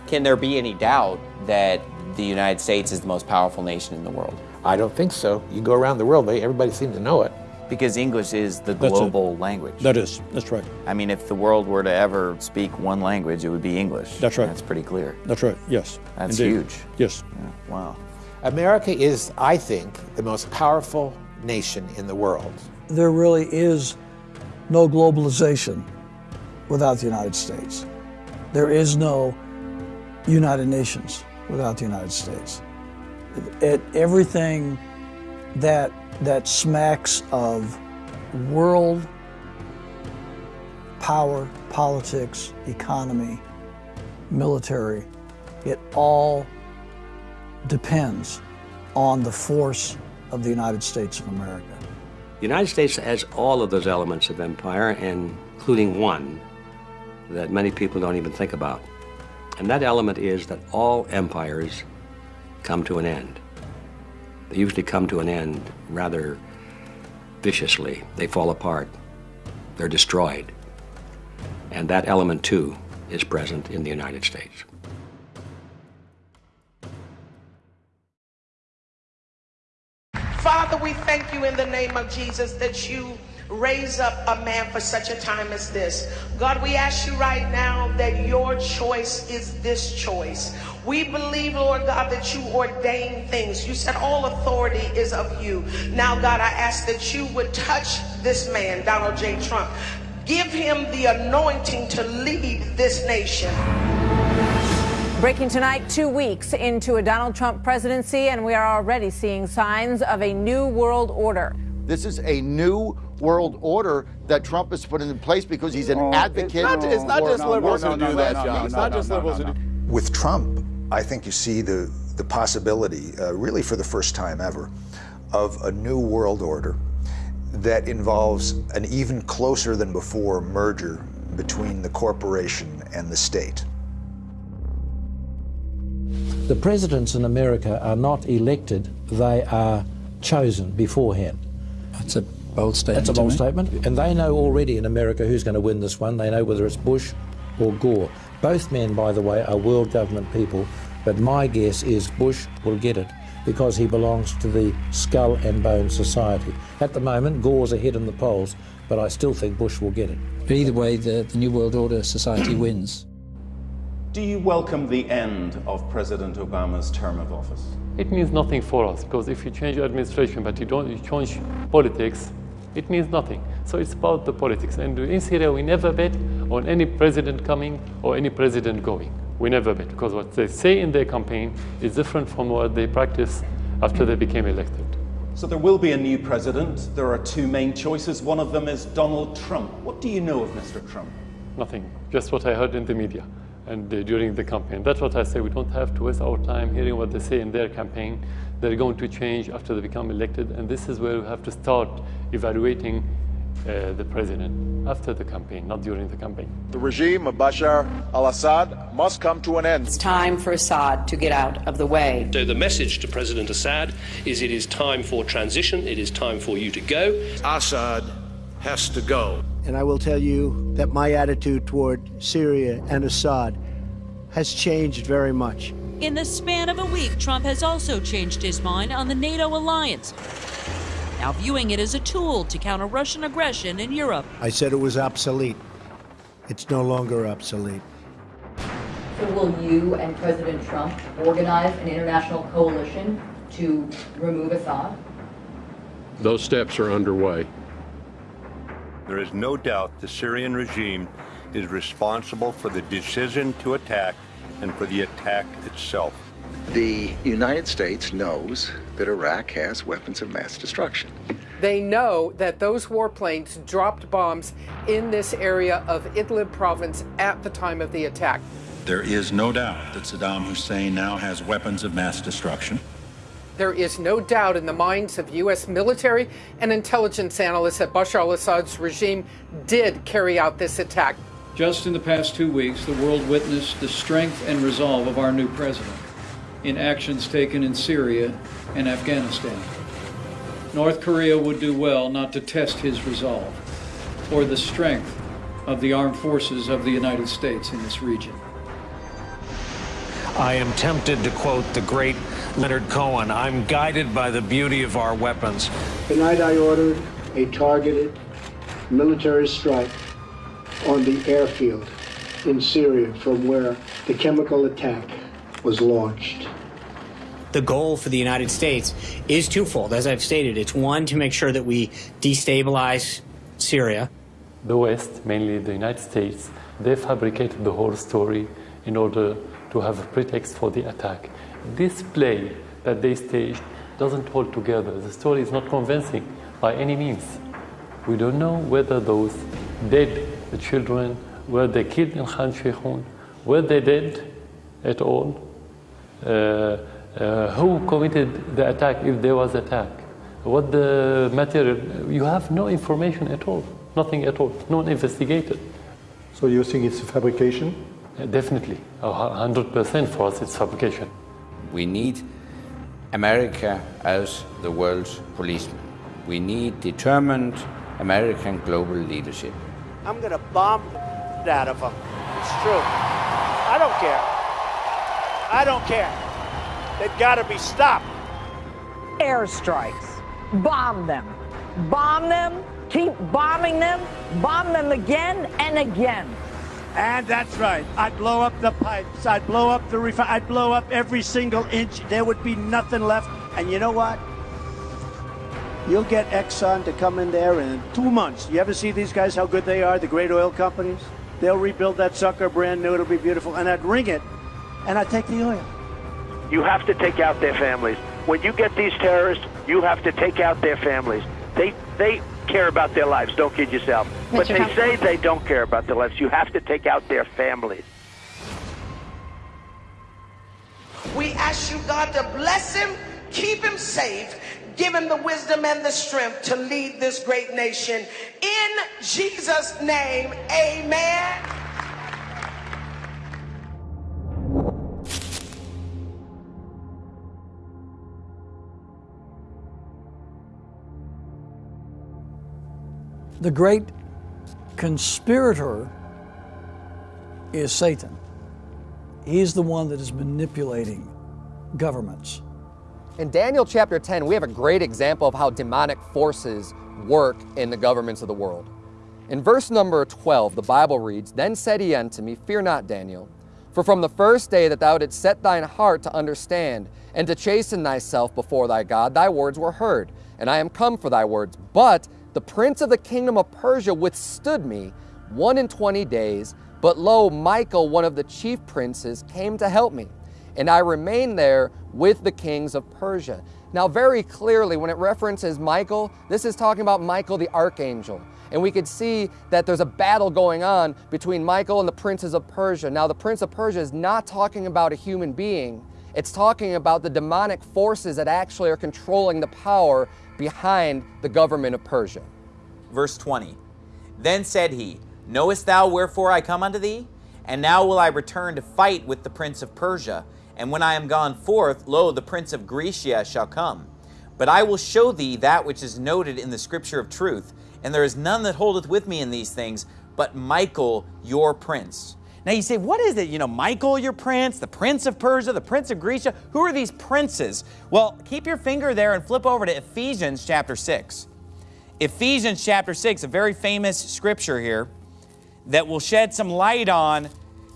S11: Can there be any doubt that the United States is the most powerful nation in the world?
S44: I don't think so. You go around the world, everybody seems to know it.
S11: Because English is the
S34: That's
S11: global language.
S34: That is, that's right.
S11: I mean, if the world were to ever speak one language, it would be English.
S34: That's right.
S11: That's pretty clear.
S34: That's right, yes.
S11: That's
S34: indeed.
S11: huge.
S34: Yes.
S11: Yeah, wow.
S44: America is, I think, the most powerful nation in the world.
S16: There really is no globalization without the United States. There is no United Nations without the United States. It, everything that that smacks of world power, politics, economy, military, it all depends on the force of the United States of America.
S18: The United States has all of those elements of empire, including one that many people don't even think about. And that element is that all empires come to an end. They usually come to an end rather viciously. They fall apart. They're destroyed. And that element, too, is present in the United States.
S45: Father, we thank you in the name of Jesus that you raise up a man for such a time as this. God, we ask you right now that your choice is this choice. We believe, Lord God, that you ordain things. You said all authority is of you. Now, God, I ask that you would touch this man, Donald J. Trump. Give him the anointing to lead this nation.
S41: Breaking tonight, two weeks into a Donald Trump presidency, and we are already seeing signs of a new world order.
S46: This is a new world order that Trump has put in place because he's an advocate.
S47: It's not, it's not just liberals who do that,
S46: no,
S47: John. It's not just liberals who do.
S8: With Trump, I think you see the, the possibility, uh, really for the first time ever, of a new world order that involves an even closer than before merger between the corporation and the state.
S48: The presidents in America are not elected, they are chosen beforehand.
S34: That's a bold statement.
S48: That's a bold statement. And they know already in America who's going to win this one. They know whether it's Bush or Gore. Both men, by the way, are world government people, but my guess is Bush will get it because he belongs to the skull and bone society. At the moment, Gore's ahead in the polls, but I still think Bush will get it.
S49: But either way, the, the New World Order society wins.
S7: Do you welcome the end of President Obama's term of office?
S50: It means nothing for us because if you change your administration but you don't you change politics, it means nothing. So it's about the politics. And in Syria, we never bet on any president coming or any president going. We never bet because what they say in their campaign is different from what they practice after they became elected.
S7: So there will be a new president. There are two main choices. One of them is Donald Trump. What do you know of Mr. Trump?
S50: Nothing, just what I heard in the media and uh, during the campaign. That's what I say. We don't have to waste our time hearing what they say in their campaign. They're going to change after they become elected, and this is where we have to start evaluating uh, the president after the campaign, not during the campaign.
S1: The regime of Bashar al Assad must come to an end.
S51: It's time for Assad to get out of the way.
S6: So the message to President Assad is it is time for transition, it is time for you to go.
S9: Assad has to go.
S52: And I will tell you that my attitude toward Syria and Assad has changed very much.
S6: In the span of a week, Trump has also changed his mind on the NATO alliance, now viewing it as a tool to counter Russian aggression in Europe.
S52: I said it was obsolete. It's no longer obsolete.
S53: So will you and President Trump organize an international coalition to remove Assad?
S54: Those steps are underway.
S55: There is no doubt the Syrian regime is responsible for the decision to attack and for the attack itself.
S56: The United States knows that Iraq has weapons of mass destruction.
S57: They know that those warplanes dropped bombs in this area of Idlib province at the time of the attack.
S58: There is no doubt that Saddam Hussein now has weapons of mass destruction.
S57: There is no doubt in the minds of U.S. military and intelligence analysts that Bashar al Assad's regime did carry out this attack.
S59: Just in the past two weeks, the world witnessed the strength and resolve of our new president in actions taken in Syria and Afghanistan. North Korea would do well not to test his resolve or the strength of the armed forces of the United States in this region.
S9: I am tempted to quote the great Leonard Cohen I'm guided by the beauty of our weapons.
S31: Tonight I ordered a targeted military strike on the airfield in Syria from where the chemical attack was launched.
S32: The goal for the United States is twofold. As I've stated, it's one to make sure that we destabilize Syria.
S50: The West, mainly the United States, they fabricated the whole story in order to have a pretext for the attack. This play that they staged doesn't hold together. The story is not convincing by any means. We don't know whether those dead the children were they killed in Khan Sheikhoun, were they dead at all, uh, uh, who committed the attack if there was attack, what the material, you have no information at all, nothing at all, no one investigated.
S60: So you think it's a fabrication?
S50: Uh, definitely, 100% for us it's fabrication.
S61: We need America as the world's policeman. We need determined American global leadership.
S31: I'm going to bomb the out of them. It's true. I don't care. I don't care. They've got to be stopped.
S62: Airstrikes. Bomb them. Bomb them. Keep bombing them. Bomb them again and again.
S31: And that's right. I'd blow up the pipes. I'd blow up the refi- I'd blow up every single inch. There would be nothing left. And you know what? You'll get Exxon to come in there in two months. You ever see these guys, how good they are, the great oil companies? They'll rebuild that sucker brand new. It'll be beautiful. And I'd ring it, and I'd take the oil.
S63: You have to take out their families. When you get these terrorists, you have to take out their families. They, they care about their lives. Don't kid yourself. But they say they don't care about their lives. You have to take out their families.
S45: We ask you, God, to bless him, keep him safe, give him the wisdom and the strength to lead this great nation. In Jesus' name, amen.
S16: The great conspirator is Satan. He's the one that is manipulating governments.
S42: In Daniel chapter 10, we have a great example of how demonic forces work in the governments of the world. In verse number 12, the Bible reads, Then said he unto me, Fear not, Daniel, for from the first day that thou didst set thine heart to understand and to chasten thyself before thy God, thy words were heard, and I am come for thy words. But the prince of the kingdom of Persia withstood me one and twenty days, but lo, Michael, one of the chief princes, came to help me, and I remained there with the kings of Persia. Now, very clearly, when it references Michael, this is talking about Michael the archangel. And we could see that there's a battle going on between Michael and the princes of Persia. Now, the prince of Persia is not talking about a human being, it's talking about the demonic forces that actually are controlling the power behind the government of Persia.
S11: Verse 20 Then said he, Knowest thou wherefore I come unto thee? And now will I return to fight with the prince of Persia. And when I am gone forth, lo, the prince of Grecia shall come. But I will show thee that which is noted in the scripture of truth, and there is none that holdeth with me in these things, but Michael your prince. Now you say, what is it? You know, Michael your prince, the prince of Persia, the prince of Grecia. Who are these princes? Well, keep your finger there and flip over to Ephesians chapter 6. Ephesians chapter 6, a very famous scripture here that will shed some light on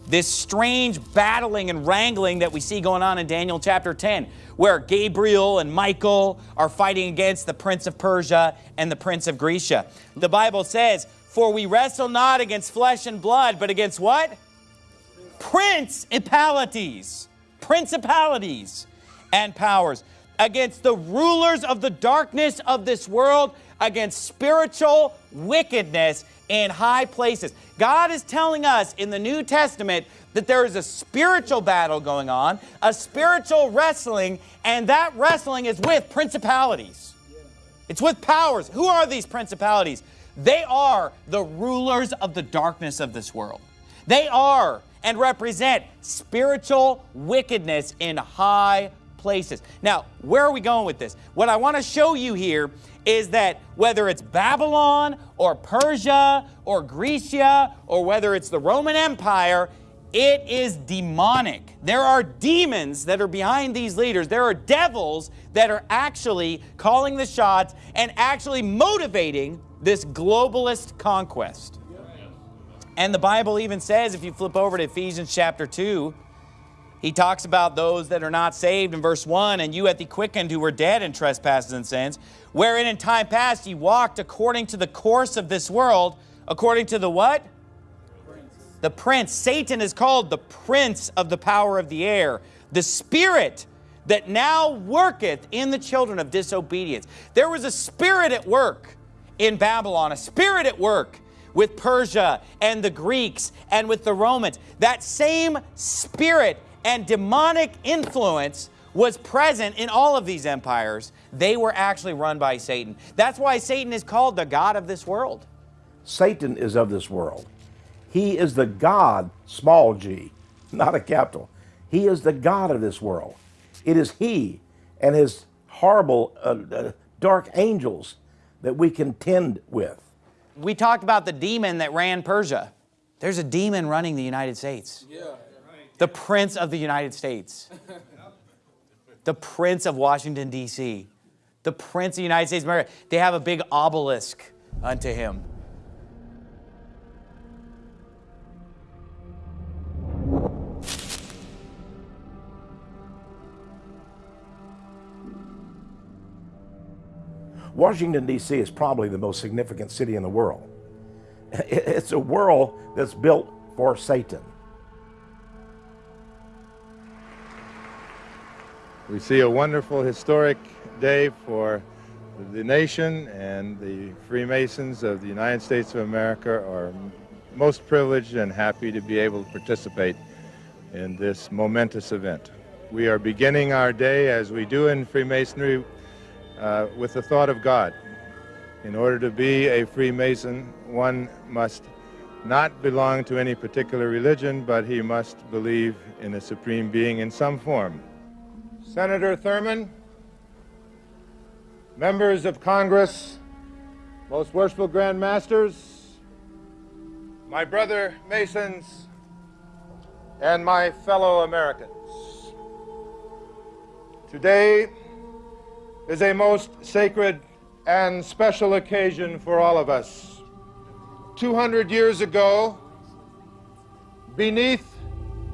S11: this strange battling and wrangling that we see going on in Daniel chapter 10, where Gabriel and Michael are fighting against the prince of Persia and the prince of Grecia. The Bible says, For we wrestle not against flesh and blood, but against what? Principalities. Principalities and powers. Against the rulers of the darkness of this world, against spiritual wickedness in high places. God is telling us in the New Testament that there is a spiritual battle going on, a spiritual wrestling, and that wrestling is with principalities. It's with powers. Who are these principalities? They are the rulers of the darkness of this world. They are and represent spiritual wickedness in high places. Now, where are we going with this? What I want to show you here is that whether it's Babylon or Persia or Grecia or whether it's the Roman Empire, it is demonic. There are demons that are behind these leaders. There are devils that are actually calling the shots and actually motivating this globalist conquest. And the Bible even says, if you flip over to Ephesians chapter 2, he talks about those that are not saved in verse 1 and you at the quickened who were dead in trespasses and sins, wherein in time past ye walked according to the course of this world, according to the what? Prince. The prince. Satan is called the prince of the power of the air, the spirit that now worketh in the children of disobedience. There was a spirit at work in Babylon, a spirit at work with Persia and the Greeks and with the Romans. That same spirit and demonic influence was present in all of these empires. They were actually run by Satan. That's why Satan is called the God of this world.
S64: Satan is of this world. He is the God, small g, not a capital. He is the God of this world. It is He and His horrible, uh, uh, dark angels that we contend with.
S11: We talked about the demon that ran Persia. There's a demon running the United States. Yeah the Prince of the United States, the Prince of Washington, D.C., the Prince of the United States of America. They have a big obelisk unto him.
S64: Washington, D.C. is probably the most significant city in the world. It's a world that's built for Satan.
S65: We see a wonderful historic day for the nation and the Freemasons of the United States of America are most privileged and happy to be able to participate in this momentous event. We are beginning our day, as we do in Freemasonry, uh, with the thought of God. In order to be a Freemason, one must not belong to any particular religion, but he must believe in a supreme being in some form. Senator Thurmond, members of Congress, most worshipful Grand Masters, my brother Masons, and my fellow Americans. Today is a most sacred and special occasion for all of us. 200 years ago, beneath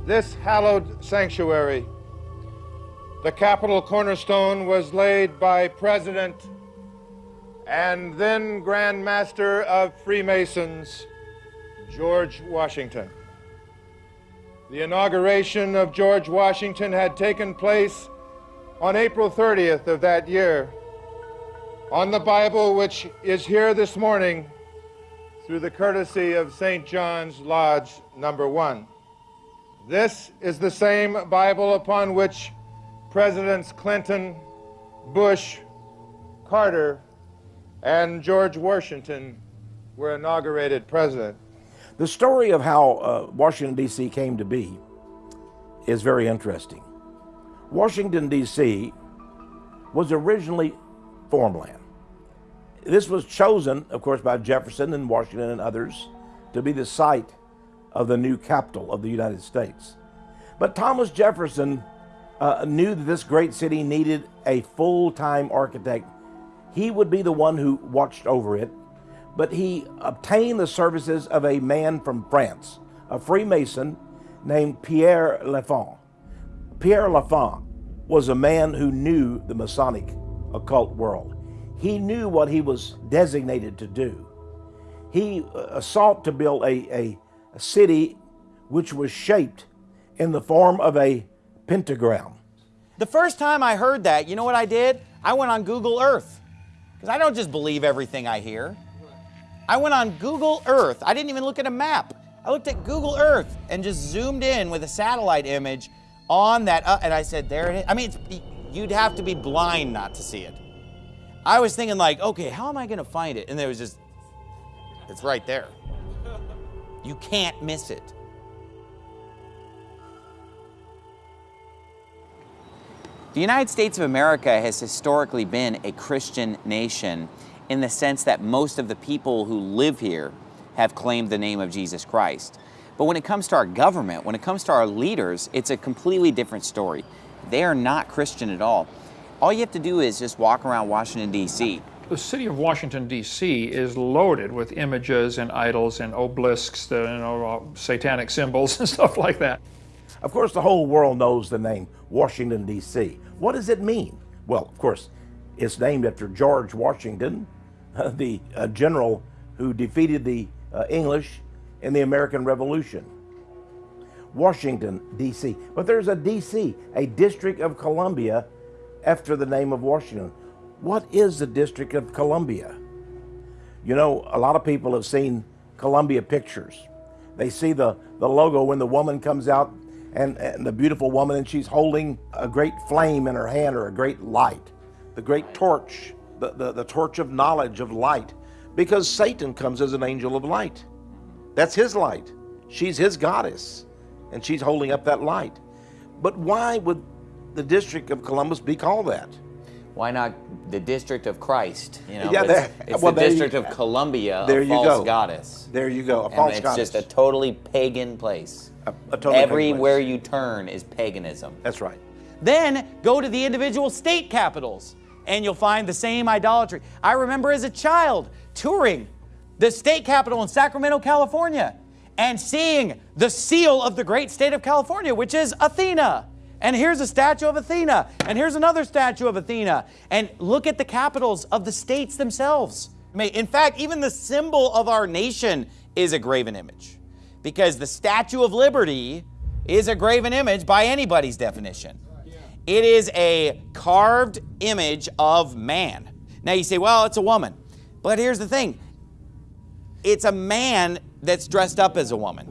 S65: this hallowed sanctuary, the capitol cornerstone was laid by President and then Grand Master of Freemasons, George Washington. The inauguration of George Washington had taken place on April 30th of that year. On the Bible, which is here this morning through the courtesy of St. John's Lodge number one. This is the same Bible upon which Presidents Clinton, Bush, Carter, and George Washington were inaugurated president.
S64: The story of how uh, Washington, D.C. came to be is very interesting. Washington, D.C. was originally farmland. This was chosen, of course, by Jefferson and Washington and others to be the site of the new capital of the United States. But Thomas Jefferson uh, knew that this great city needed a full time architect. He would be the one who watched over it, but he obtained the services of a man from France, a Freemason named Pierre L'Enfant. Pierre L'Enfant was a man who knew the Masonic occult world. He knew what he was designated to do. He uh, sought to build a, a, a city which was shaped in the form of a pentagram.
S11: The first time I heard that, you know what I did? I went on Google Earth. Because I don't just believe everything I hear. I went on Google Earth. I didn't even look at a map. I looked at Google Earth and just zoomed in with a satellite image on that. Uh, and I said, there it is. I mean, you'd have to be blind not to see it. I was thinking, like, okay, how am I going to find it? And there was just, it's right there. You can't miss it. The United States of America has historically been a Christian nation in the sense that most of the people who live here have claimed the name of Jesus Christ. But when it comes to our government, when it comes to our leaders, it's a completely different story. They are not Christian at all. All you have to do is just walk around Washington, D.C.
S66: The city of Washington, D.C. is loaded with images and idols and obelisks, the, you know, uh, satanic symbols and stuff like that.
S64: Of course, the whole world knows the name Washington, D.C. What does it mean? Well, of course, it's named after George Washington, the uh, general who defeated the uh, English in the American Revolution. Washington, D.C. But there's a D.C., a District of Columbia, after the name of Washington. What is the District of Columbia? You know, a lot of people have seen Columbia pictures. They see the, the logo when the woman comes out and, and the beautiful woman and she's holding a great flame in her hand or a great light, the great torch, the, the, the torch of knowledge, of light, because Satan comes as an angel of light. That's his light. She's his goddess, and she's holding up that light. But why would the District of Columbus be called that?
S11: Why not the District of Christ? You know,
S64: Yeah,
S11: it's,
S64: there-
S11: it's
S64: well,
S11: the
S64: there you-
S11: District of Columbia,
S64: there
S11: a
S64: you
S11: false
S64: go.
S11: goddess.
S64: There you go, a
S11: And it's
S64: goddess.
S11: just a totally pagan place.
S64: A totally
S11: Everywhere you turn is paganism.
S64: That's right.
S11: Then go to the individual state capitals and you'll find the same idolatry. I remember as a child touring the state capitol in Sacramento, California, and seeing the seal of the great state of California, which is Athena. And here's a statue of Athena, and here's another statue of Athena. And look at the capitals of the states themselves. In fact, even the symbol of our nation is a graven image, because the Statue of Liberty is a graven image by anybody's definition. It is a carved image of man. Now you say, well, it's a woman. But here's the thing it's a man that's dressed up as a woman.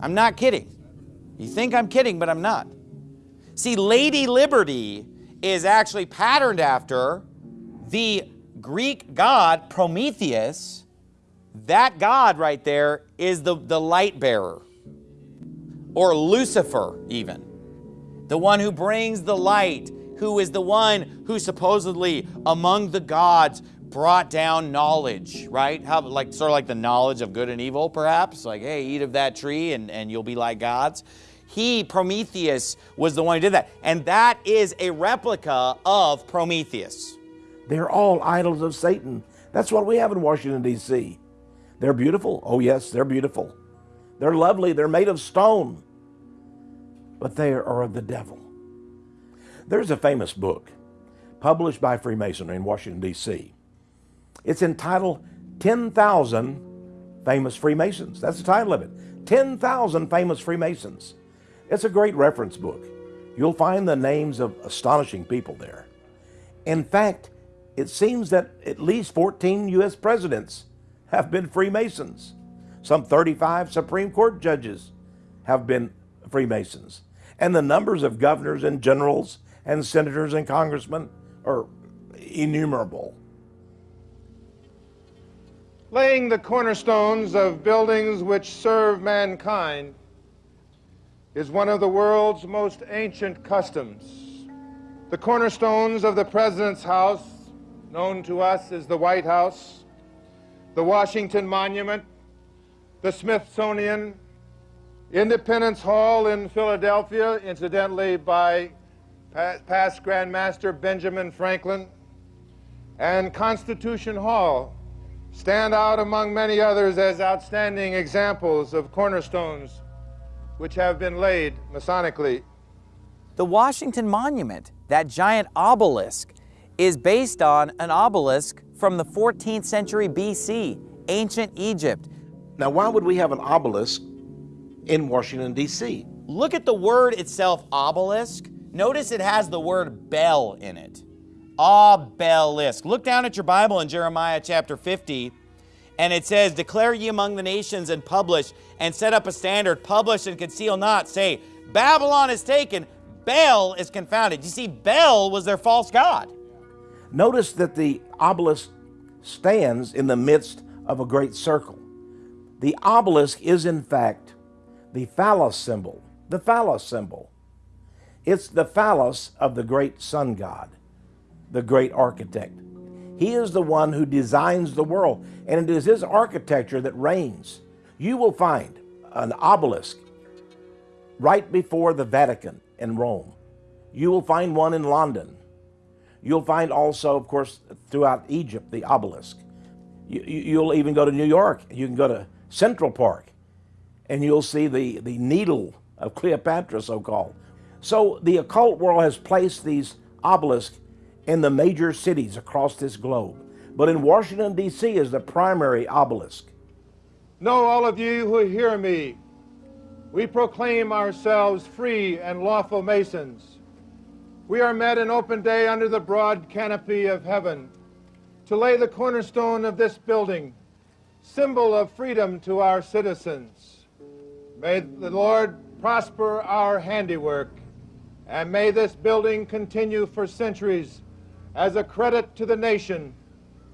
S11: I'm not kidding. You think I'm kidding, but I'm not. See, Lady Liberty is actually patterned after the Greek god Prometheus. That god right there is the, the light bearer, or Lucifer, even the one who brings the light, who is the one who supposedly among the gods brought down knowledge, right? How like sort of like the knowledge of good and evil, perhaps? Like, hey, eat of that tree and, and you'll be like gods. He, Prometheus, was the one who did that. And that is a replica of Prometheus.
S64: They're all idols of Satan. That's what we have in Washington, D.C. They're beautiful. Oh, yes, they're beautiful. They're lovely. They're made of stone. But they are of the devil. There's a famous book published by Freemasonry in Washington, D.C. It's entitled 10,000 Famous Freemasons. That's the title of it 10,000 Famous Freemasons. It's a great reference book. You'll find the names of astonishing people there. In fact, it seems that at least 14 U.S. presidents have been Freemasons. Some 35 Supreme Court judges have been Freemasons. And the numbers of governors and generals and senators and congressmen are innumerable.
S65: laying the cornerstones of buildings which serve mankind is one of the world's most ancient customs. The cornerstones of the President's house, known to us as the White House, the Washington Monument, the Smithsonian, Independence Hall in Philadelphia, incidentally by pa- past Grandmaster Benjamin Franklin, and Constitution Hall stand out among many others as outstanding examples of cornerstones which have been laid Masonically.
S11: The Washington Monument, that giant obelisk, is based on an obelisk from the 14th century BC, ancient Egypt.
S64: Now, why would we have an obelisk in Washington, D.C.?
S11: Look at the word itself, obelisk. Notice it has the word bell in it. Obelisk. Look down at your Bible in Jeremiah chapter 50, and it says, Declare ye among the nations and publish, and set up a standard, publish and conceal not. Say, Babylon is taken, Baal is confounded. You see, Baal was their false god.
S64: Notice that the obelisk stands in the midst of a great circle. The obelisk is, in fact, the phallus symbol. The phallus symbol. It's the phallus of the great sun god, the great architect. He is the one who designs the world, and it is his architecture that reigns. You will find an obelisk right before the Vatican in Rome. You will find one in London. You'll find also, of course, throughout Egypt, the obelisk. You, will even go to New York. You can go to Central Park, and you'll see the, the needle of Cleopatra, so called. So the occult world has placed these obelisks in the major cities across this globe. But in Washington, D.C., is the primary obelisk.
S65: Know all of you who hear me, we proclaim ourselves free and lawful Masons. We are met in open day under the broad canopy of heaven to lay the cornerstone of this building, symbol of freedom to our citizens. May the Lord prosper our handiwork, and may this building continue for centuries as a credit to the nation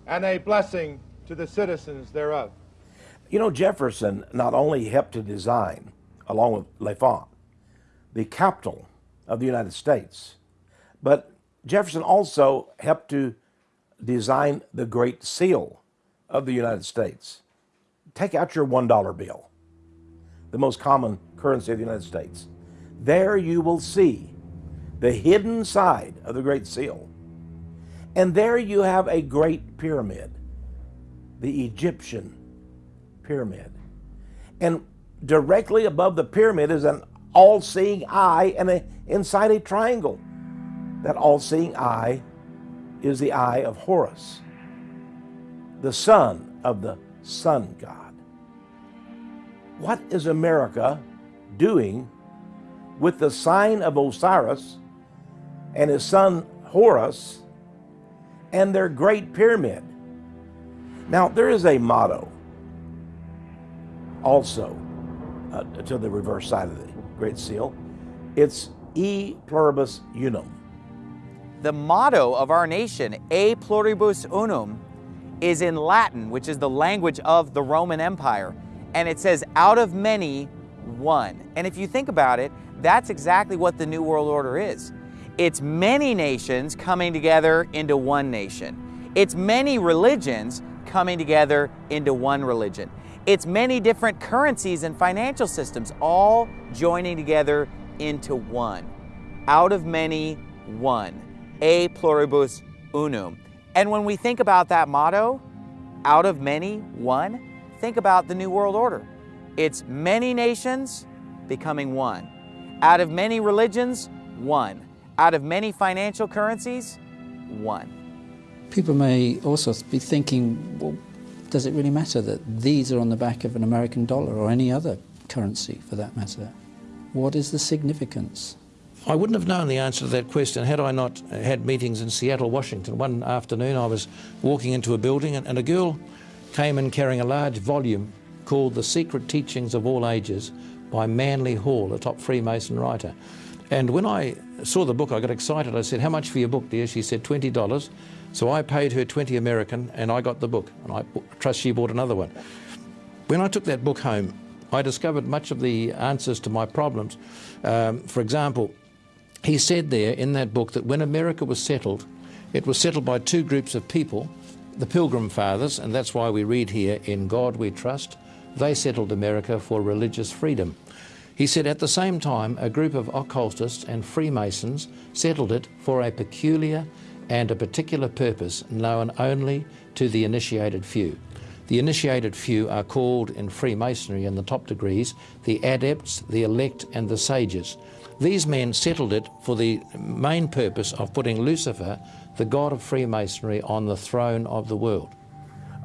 S65: and a blessing to the citizens thereof.
S64: You know, Jefferson not only helped to design along with L'Enfant, the capital of the United States. But Jefferson also helped to design the Great Seal of the United States. Take out your $1 bill, the most common currency of the United States. There you will see the hidden side of the Great Seal. And there you have a great pyramid, the Egyptian pyramid. And directly above the pyramid is an all seeing eye, and a, inside a triangle. That all seeing eye is the eye of Horus, the son of the sun god. What is America doing with the sign of Osiris and his son Horus and their great pyramid? Now, there is a motto also uh, to the reverse side of the Great Seal. It's E pluribus unum.
S11: The motto of our nation, A pluribus unum, is in Latin, which is the language of the Roman Empire. And it says, out of many, one. And if you think about it, that's exactly what the New World Order is. It's many nations coming together into one nation. It's many religions coming together into one religion. It's many different currencies and financial systems all joining together into one. Out of many, one. E pluribus unum. And when we think about that motto, out of many, one, think about the New World Order. It's many nations becoming one. Out of many religions, one. Out of many financial currencies, one.
S67: People may also be thinking, well, does it really matter that these are on the back of an American dollar or any other currency for that matter? What is the significance?
S48: I wouldn't have known the answer to that question had I not had meetings in Seattle, Washington. One afternoon I was walking into a building and, and a girl came in carrying a large volume called The Secret Teachings of All Ages by Manly Hall, a top Freemason writer. And when I saw the book, I got excited. I said, How much for your book, dear? She said, $20. So I paid her 20 American and I got the book. And I trust she bought another one. When I took that book home, I discovered much of the answers to my problems. Um, for example, he said there in that book that when America was settled, it was settled by two groups of people, the Pilgrim Fathers, and that's why we read here, In God we trust. They settled America for religious freedom. He said at the same time, a group of occultists and Freemasons settled it for a peculiar and a particular purpose known only to the initiated few. The initiated few are called in Freemasonry in the top degrees the adepts, the elect, and the sages. These men settled it for the main purpose of putting Lucifer, the god of Freemasonry, on the throne of the world.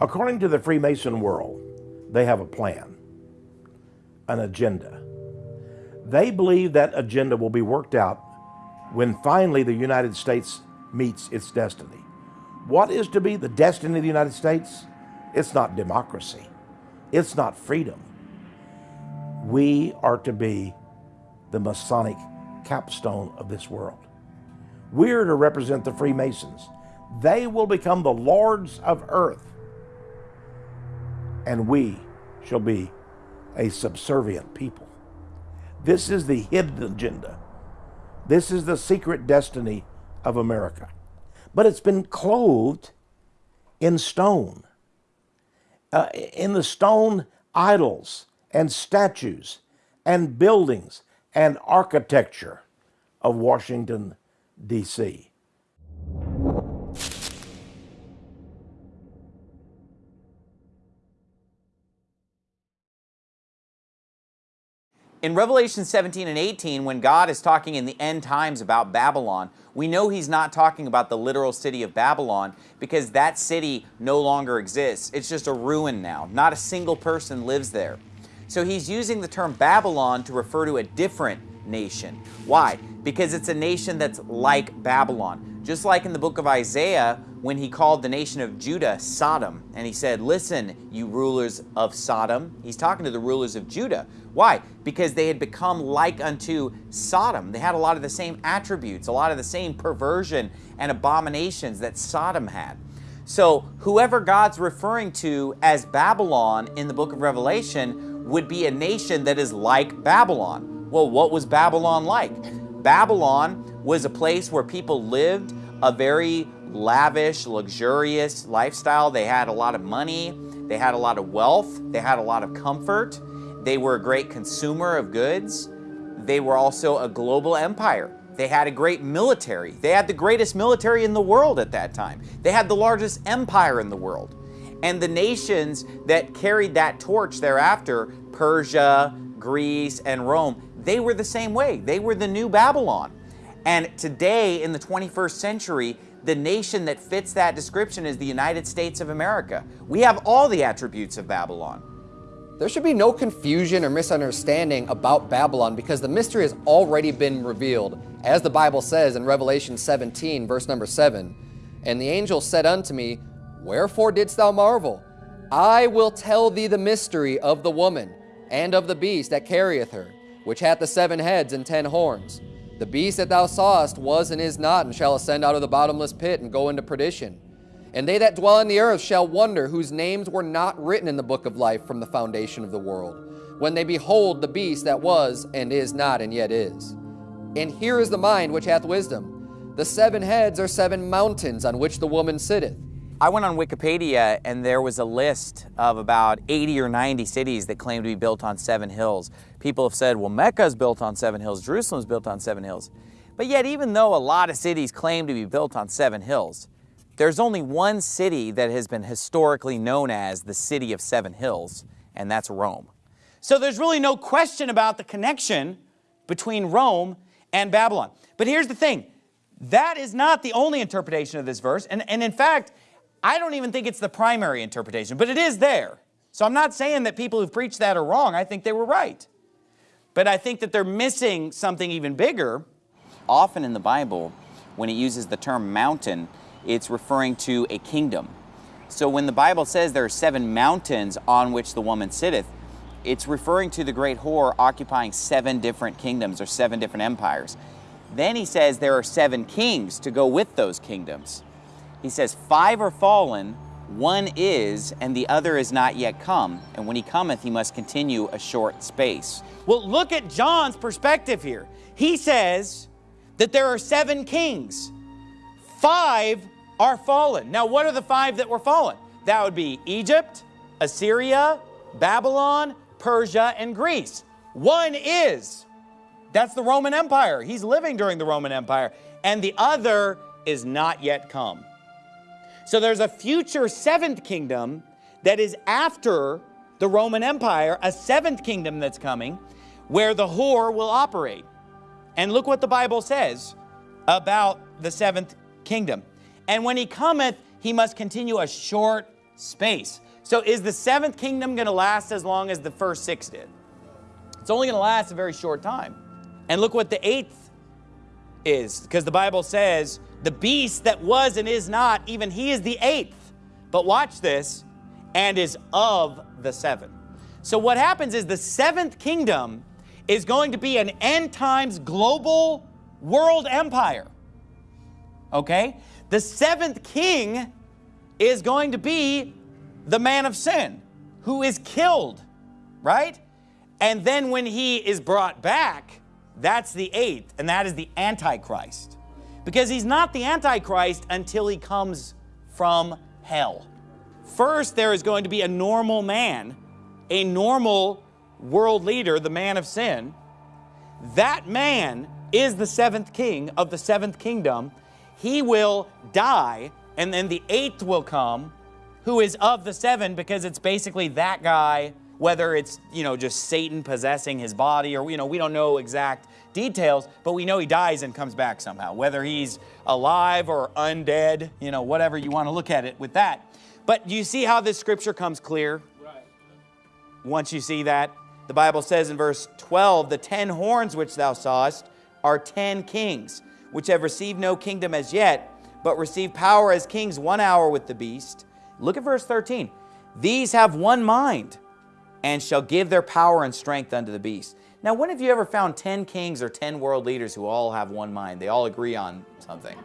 S64: According to the Freemason world, they have a plan, an agenda. They believe that agenda will be worked out when finally the United States meets its destiny. What is to be the destiny of the United States? It's not democracy. It's not freedom. We are to be the Masonic capstone of this world. We're to represent the Freemasons. They will become the lords of earth, and we shall be a subservient people. This is the hidden agenda This is the secret destiny of America. But it's been clothed in stone, uh, in the stone idols and statues and buildings and architecture of Washington, D.C.
S11: In Revelation 17 and 18, when God is talking in the end times about Babylon, we know he's not talking about the literal city of Babylon because that city no longer exists. It's just a ruin now. Not a single person lives there. So he's using the term Babylon to refer to a different nation. Why? Because it's a nation that's like Babylon. Just like in the book of Isaiah, when he called the nation of Judah Sodom, and he said, Listen, you rulers of Sodom. He's talking to the rulers of Judah. Why? Because they had become like unto Sodom. They had a lot of the same attributes, a lot of the same perversion and abominations that Sodom had. So, whoever God's referring to as Babylon in the book of Revelation would be a nation that is like Babylon. Well, what was Babylon like? Babylon was a place where people lived a very lavish, luxurious lifestyle. They had a lot of money, they had a lot of wealth, they had a lot of comfort, they were a great consumer of goods. They were also a global empire. They had a great military. They had the greatest military in the world at that time. They had the largest empire in the world. And the nations that carried that torch thereafter, Persia, Greece, and Rome, they were the same way. They were the new Babylon. And today, in the 21st century, the nation that fits that description is the United States of America. We have all the attributes of Babylon.
S42: There should be no confusion or misunderstanding about Babylon because the mystery has already been revealed. As the Bible says in Revelation 17, verse number 7, And the angel said unto me, Wherefore didst thou marvel? I will tell thee the mystery of the woman and of the beast that carrieth her, which hath the seven heads and ten horns. The beast that thou sawest was and is not, and shall ascend out of the bottomless pit and go into perdition. And they that dwell in the earth shall wonder whose names were not written in the book of life from the foundation of the world, when they behold the beast that was and is not and yet is. And here is the mind which hath wisdom. The seven heads are seven mountains on which the woman sitteth.
S11: I went on Wikipedia and there was a list of about 80 or 90 cities that claim to be built on seven hills. People have said, well, Mecca is built on seven hills, Jerusalem is built on seven hills. But yet, even though a lot of cities claim to be built on seven hills, there's only one city that has been historically known as the City of Seven Hills, and that's Rome. So there's really no question about the connection between Rome and Babylon. But here's the thing that is not the only interpretation of this verse. And, and in fact, I don't even think it's the primary interpretation, but it is there. So I'm not saying that people who've preached that are wrong. I think they were right. But I think that they're missing something even bigger. Often in the Bible, when it uses the term mountain, it's referring to a kingdom. So when the Bible says there are seven mountains on which the woman sitteth, it's referring to the great whore occupying seven different kingdoms or seven different empires. Then he says there are seven kings to go with those kingdoms. He says, Five are fallen, one is, and the other is not yet come. And when he cometh, he must continue a short space. Well, look at John's perspective here. He says that there are seven kings. Five are fallen. Now, what are the five that were fallen? That would be Egypt, Assyria, Babylon, Persia, and Greece. One is. That's the Roman Empire. He's living during the Roman Empire. And the other is not yet come. So there's a future seventh kingdom that is after the Roman Empire, a seventh kingdom that's coming, where the whore will operate. And look what the Bible says about the seventh kingdom. And when he cometh, he must continue a short space. So is the seventh kingdom going to last as long as the first six did? It's only going to last a very short time. And look what the eighth is, because the Bible says, the beast that was and is not, even he is the eighth. But watch this, and is of the seven. So what happens is the seventh kingdom is going to be an end times global world empire. Okay? The seventh king is going to be the man of sin who is killed, right? And then when he is brought back, That's the eighth, and that is the Antichrist. Because he's not the Antichrist until he comes from hell. First, there is going to be a normal man, a normal world leader, the man of sin. That man is the seventh king of the seventh kingdom. He will die, and then the eighth will come, who is of the seven, because it's basically that guy whether it's, you know, just Satan possessing his body or, you know, we don't know exact details, but we know he dies and comes back somehow, whether he's alive or undead, you know, whatever you want to look at it with that. But you see how this scripture comes clear? Right. Once you see that, the Bible says in verse 12, the ten horns which thou sawest are ten kings, which have received no kingdom as yet, but receive power as kings one hour with the beast. Look at verse 13. These have one mind and shall give their power and strength unto the beast. Now, when have you ever found 10 kings or 10 world leaders who all have one mind? They all agree on something.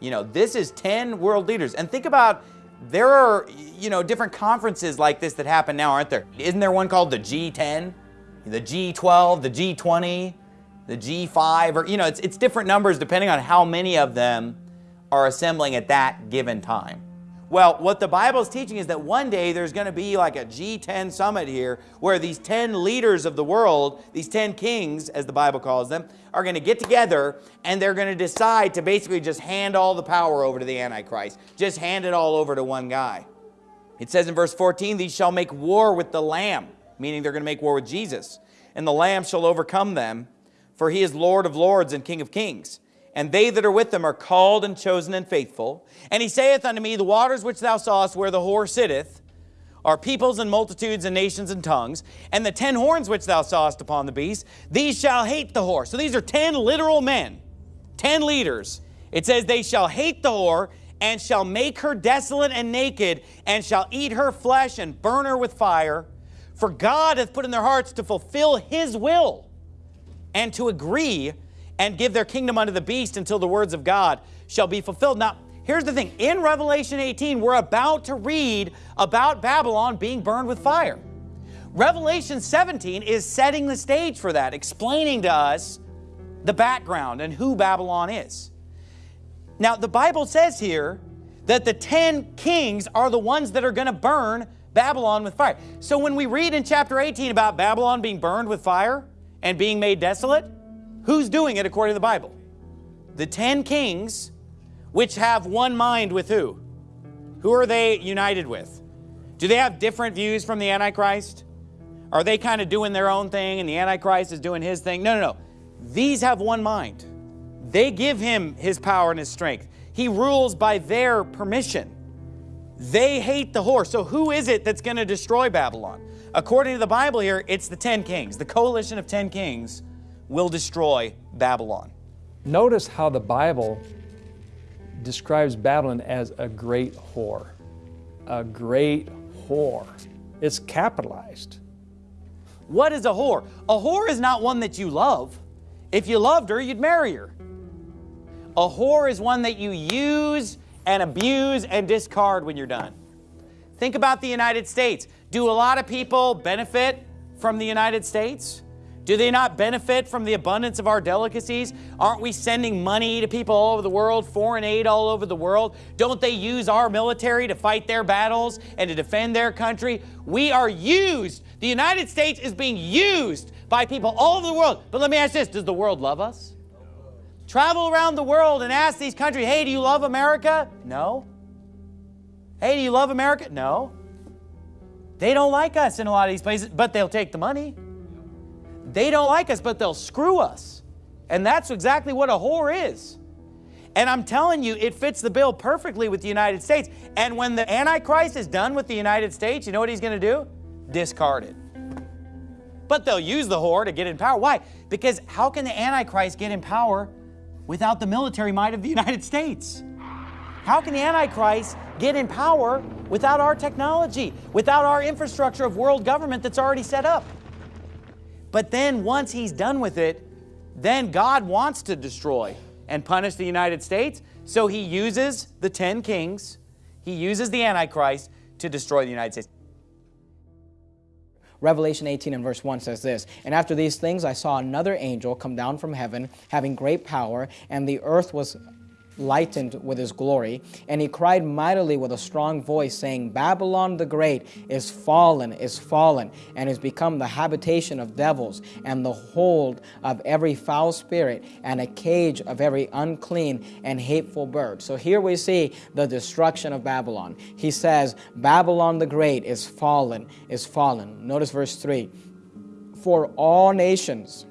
S11: You know, this is 10 world leaders. And think about, there are, you know, different conferences like this that happen now, aren't there? Isn't there one called the G10, the G12, the G20, the G5, or, you know, it's, it's different numbers depending on how many of them are assembling at that given time. Well, what the Bible is teaching is that one day there's going to be like a G10 summit here where these 10 leaders of the world, these 10 kings, as the Bible calls them, are going to get together and they're going to decide to basically just hand all the power over to the Antichrist. Just hand it all over to one guy. It says in verse 14, These shall make war with the Lamb, meaning they're going to make war with Jesus. And the Lamb shall overcome them, for he is Lord of lords and King of kings and they that are with them are called and chosen and faithful. And he saith unto me, The waters which thou sawest where the whore sitteth are peoples and multitudes and nations and tongues. And the ten horns which thou sawest upon the beast, these shall hate the whore. So these are ten literal men, ten leaders. It says, They shall hate the whore and shall make her desolate and naked, and shall eat her flesh and burn her with fire. For God hath put in their hearts to fulfill his will and to agree and give their kingdom unto the beast until the words of God shall be fulfilled. Now, here's the thing. In Revelation 18, we're about to read about Babylon being burned with fire. Revelation 17 is setting the stage for that, explaining to us the background and who Babylon is. Now, the Bible says here that the 10 kings are the ones that are going to burn Babylon with fire. So when we read in chapter 18 about Babylon being burned with fire and being made desolate, Who's doing it according to the Bible? The ten kings, which have one mind with who? Who are they united with? Do they have different views from the Antichrist? Are they kind of doing their own thing and the Antichrist is doing his thing? No, no, no. These have one mind. They give him his power and his strength. He rules by their permission. They hate the horse. So who is it that's going to destroy Babylon? According to the Bible here, it's the 10 kings, the coalition of 10 kings will destroy Babylon.
S59: Notice how the Bible describes Babylon as a great whore. A great whore. It's capitalized.
S11: What is a whore? A whore is not one that you love. If you loved her, you'd marry her. A whore is one that you use and abuse and discard when you're done. Think about the United States. Do a lot of people benefit from the United States? Do they not benefit from the abundance of our delicacies? Aren't we sending money to people all over the world, foreign aid all over the world? Don't they use our military to fight their battles and to defend their country? We are used. The United States is being used by people all over the world. But let me ask this, does the world love us? Travel around the world and ask these countries, hey, do you love America? No. Hey, do you love America? No. They don't like us in a lot of these places, but they'll take the money. They don't like us, but they'll screw us. And that's exactly what a whore is. And I'm telling you, it fits the bill perfectly with the United States. And when the Antichrist is done with the United States, you know what he's going to do? Discard it. But they'll use the whore to get in power. Why? Because how can the Antichrist get in power without the military might of the United States? How can the Antichrist get in power without our technology, without our infrastructure of world government that's already set up? But then once he's done with it, then God wants to destroy and punish the United States. So he uses the 10 kings, he uses the Antichrist to destroy the United States.
S21: Revelation 18 and verse 1 says this And after these things I saw another angel come down from heaven, having great power, and the earth was lightened with his glory. And he cried mightily with a strong voice, saying, Babylon the Great is fallen, is fallen, and is become the habitation of devils, and the hold of every foul spirit, and a cage of every unclean and hateful bird. So here we see the destruction of Babylon. He says, Babylon the Great is fallen, is fallen. Notice verse 3 For all nations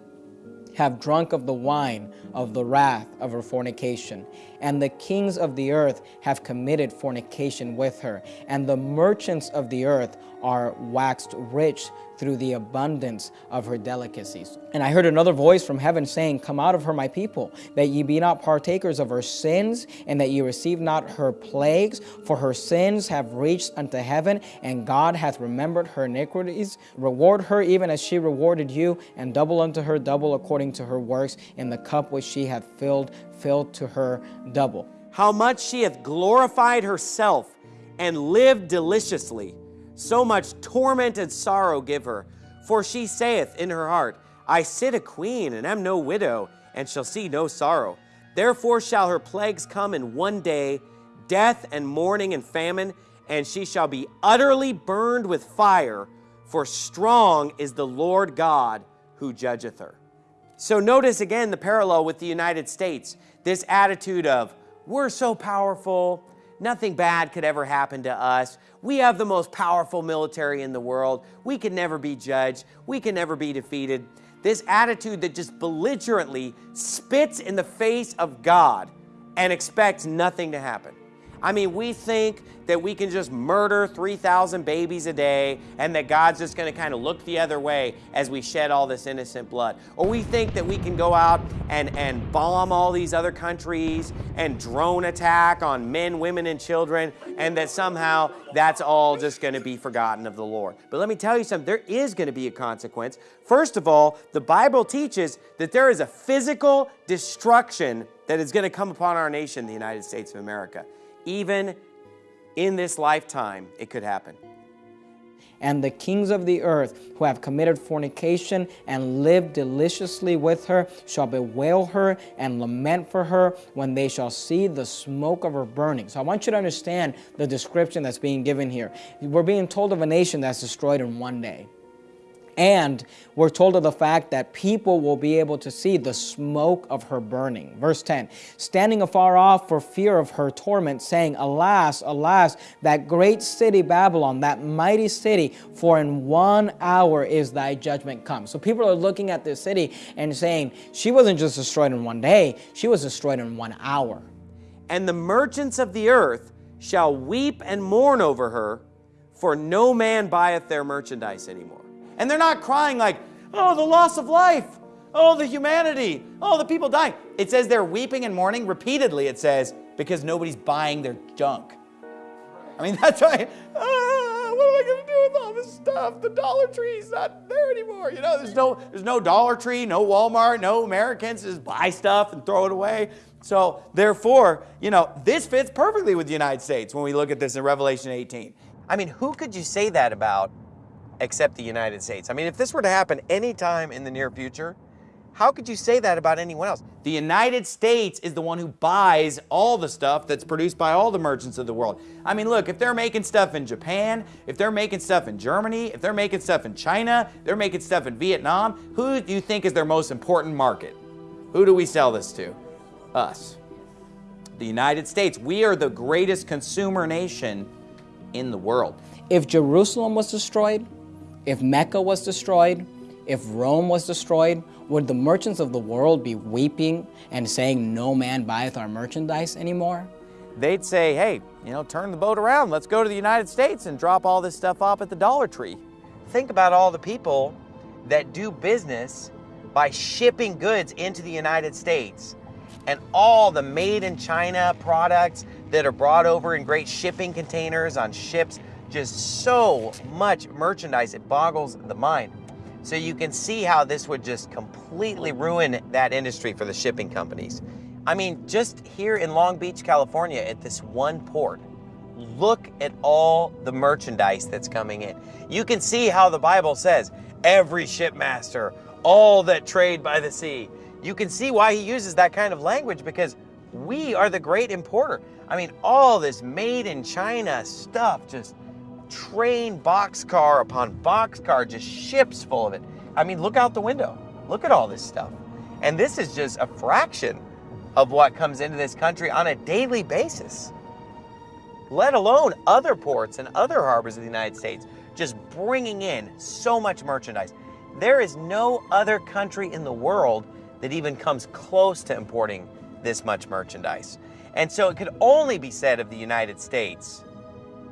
S21: have drunk of the wine of the wrath of her fornication. And the kings of the earth have committed fornication with her. And the merchants of the earth are waxed rich through the abundance of her delicacies. And I heard another voice from heaven saying, Come out of her, my people, that ye be not partakers of her sins, and that ye receive not her plagues, for her sins have reached unto heaven, and God hath remembered her iniquities. Reward her even as she rewarded you, and double unto her double according to her works, in the cup which she hath filled, filled to her double.
S11: How much she hath glorified herself and lived deliciously so much torment and sorrow give her. For she saith in her heart, I sit a queen, and am no widow, and shall see no sorrow. Therefore shall her plagues come in one day, death and mourning and famine, and she shall be utterly burned with fire, for strong is the Lord God who judgeth her. So notice again the parallel with the United States. This attitude of, we're so powerful, nothing bad could ever happen to us. We have the most powerful military in the world. We can never be judged. We can never be defeated. This attitude that just belligerently spits in the face of God and expects nothing to happen. I mean, we think that we can just murder 3,000 babies a day and that God's just going to kind of look the other way as we shed all this innocent blood. Or we think that we can go out and, and bomb all these other countries and drone attack on men, women, and children, and that somehow that's all just going to be forgotten of the Lord. But let me tell you something, there is going to be a consequence. First of all, the Bible teaches that there is a physical destruction that is going to come upon our nation, the United States of America. Even in this lifetime, it could happen.
S21: And the kings of the earth who have committed fornication and lived deliciously with her shall bewail her and lament for her when they shall see the smoke of her burning. So I want you to understand the description that's being given here. We're being told of a nation that's destroyed in one day. And we're told of the fact that people will be able to see the smoke of her burning. Verse 10, standing afar off for fear of her torment, saying, Alas, alas, that great city Babylon, that mighty city, for in one hour is thy judgment come. So people are looking at this city and saying, she wasn't just destroyed in one day, she was destroyed in one hour.
S11: And the merchants of the earth shall weep and mourn over her, for no man buyeth their merchandise anymore. And they're not crying like, oh, the loss of life, oh, the humanity, oh, the people dying. It says they're weeping and mourning. Repeatedly, it says, because nobody's buying their junk. I mean, that's why, ah, what am I going to do with all this stuff? The Dollar Tree's not there anymore. You know, there's no, there's no Dollar Tree, no Walmart, no Americans just buy stuff and throw it away. So therefore, you know, this fits perfectly with the United States when we look at this in Revelation 18. I mean, who could you say that about except the United States. I mean, if this were to happen anytime in the near future, how could you say that about anyone else? The United States is the one who buys all the stuff that's produced by all the merchants of the world. I mean, look, if they're making stuff in Japan, if they're making stuff in Germany, if they're making stuff in China, they're making stuff in Vietnam, who do you think is their most important market? Who do we sell this to? Us. The United States. We are the greatest consumer nation in the world.
S21: If Jerusalem was destroyed, if Mecca was destroyed, if Rome was destroyed, would the merchants of the world be weeping and saying, no man buyeth our merchandise anymore?
S11: They'd say, hey, you know, turn the boat around. Let's go to the United States and drop all this stuff off at the Dollar Tree. Think about all the people that do business by shipping goods into the United States and all the made in China products that are brought over in great shipping containers on ships just so much merchandise, it boggles the mind. So you can see how this would just completely ruin that industry for the shipping companies. I mean, just here in Long Beach, California, at this one port, look at all the merchandise that's coming in. You can see how the Bible says every shipmaster, all that trade by the sea. You can see why he uses that kind of language because we are the great importer. I mean, all this made in China stuff, just train boxcar upon boxcar, just ships full of it. I mean, look out the window. Look at all this stuff. And this is just a fraction of what comes into this country on a daily basis, let alone other ports and other harbors of the United States, just bringing in so much merchandise. There is no other country in the world that even comes close to importing this much merchandise. And so it could only be said of the United States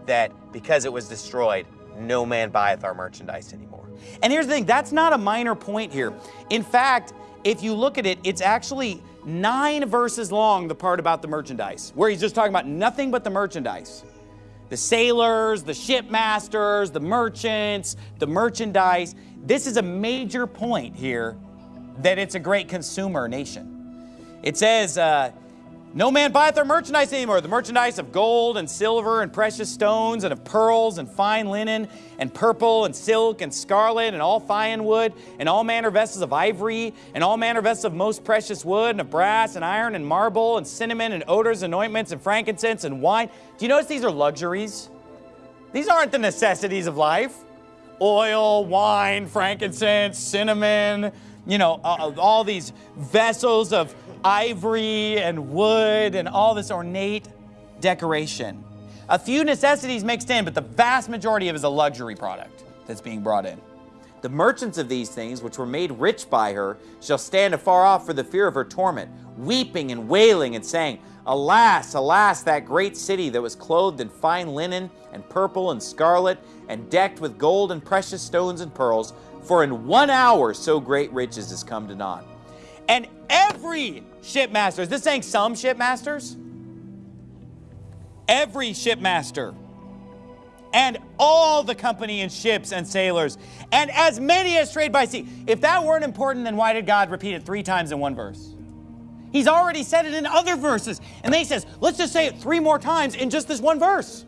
S11: that because it was destroyed, no man buyeth our merchandise anymore. And here's the thing that's not a minor point here. In fact, if you look at it, it's actually nine verses long, the part about the merchandise, where he's just talking about nothing but the merchandise. The sailors, the shipmasters, the merchants, the merchandise. This is a major point here that it's a great consumer nation. It says, uh, no man buyeth their merchandise anymore. The merchandise of gold and silver and precious stones and of pearls and fine linen and purple and silk and scarlet and all fine wood and all manner vessels of ivory and all manner vessels of most precious wood and of brass and iron and marble and cinnamon and odors and ointments and frankincense and wine. Do you notice these are luxuries? These aren't the necessities of life. Oil, wine, frankincense, cinnamon, you know, all these vessels of ivory and wood and all this ornate decoration. A few necessities mixed in, but the vast majority of it is a luxury product that's being brought in. The merchants of these things, which were made rich by her, shall stand afar off for the fear of her torment, weeping and wailing and saying, Alas, alas, that great city that was clothed in fine linen and purple and scarlet and decked with gold and precious stones and pearls, for in one hour so great riches is come to naught. And every shipmaster, is this saying some shipmasters? Every shipmaster and all the company and ships and sailors, and as many as trade by sea. If that weren't important, then why did God repeat it three times in one verse? He's already said it in other verses. And then he says, let's just say it three more times in just this one verse.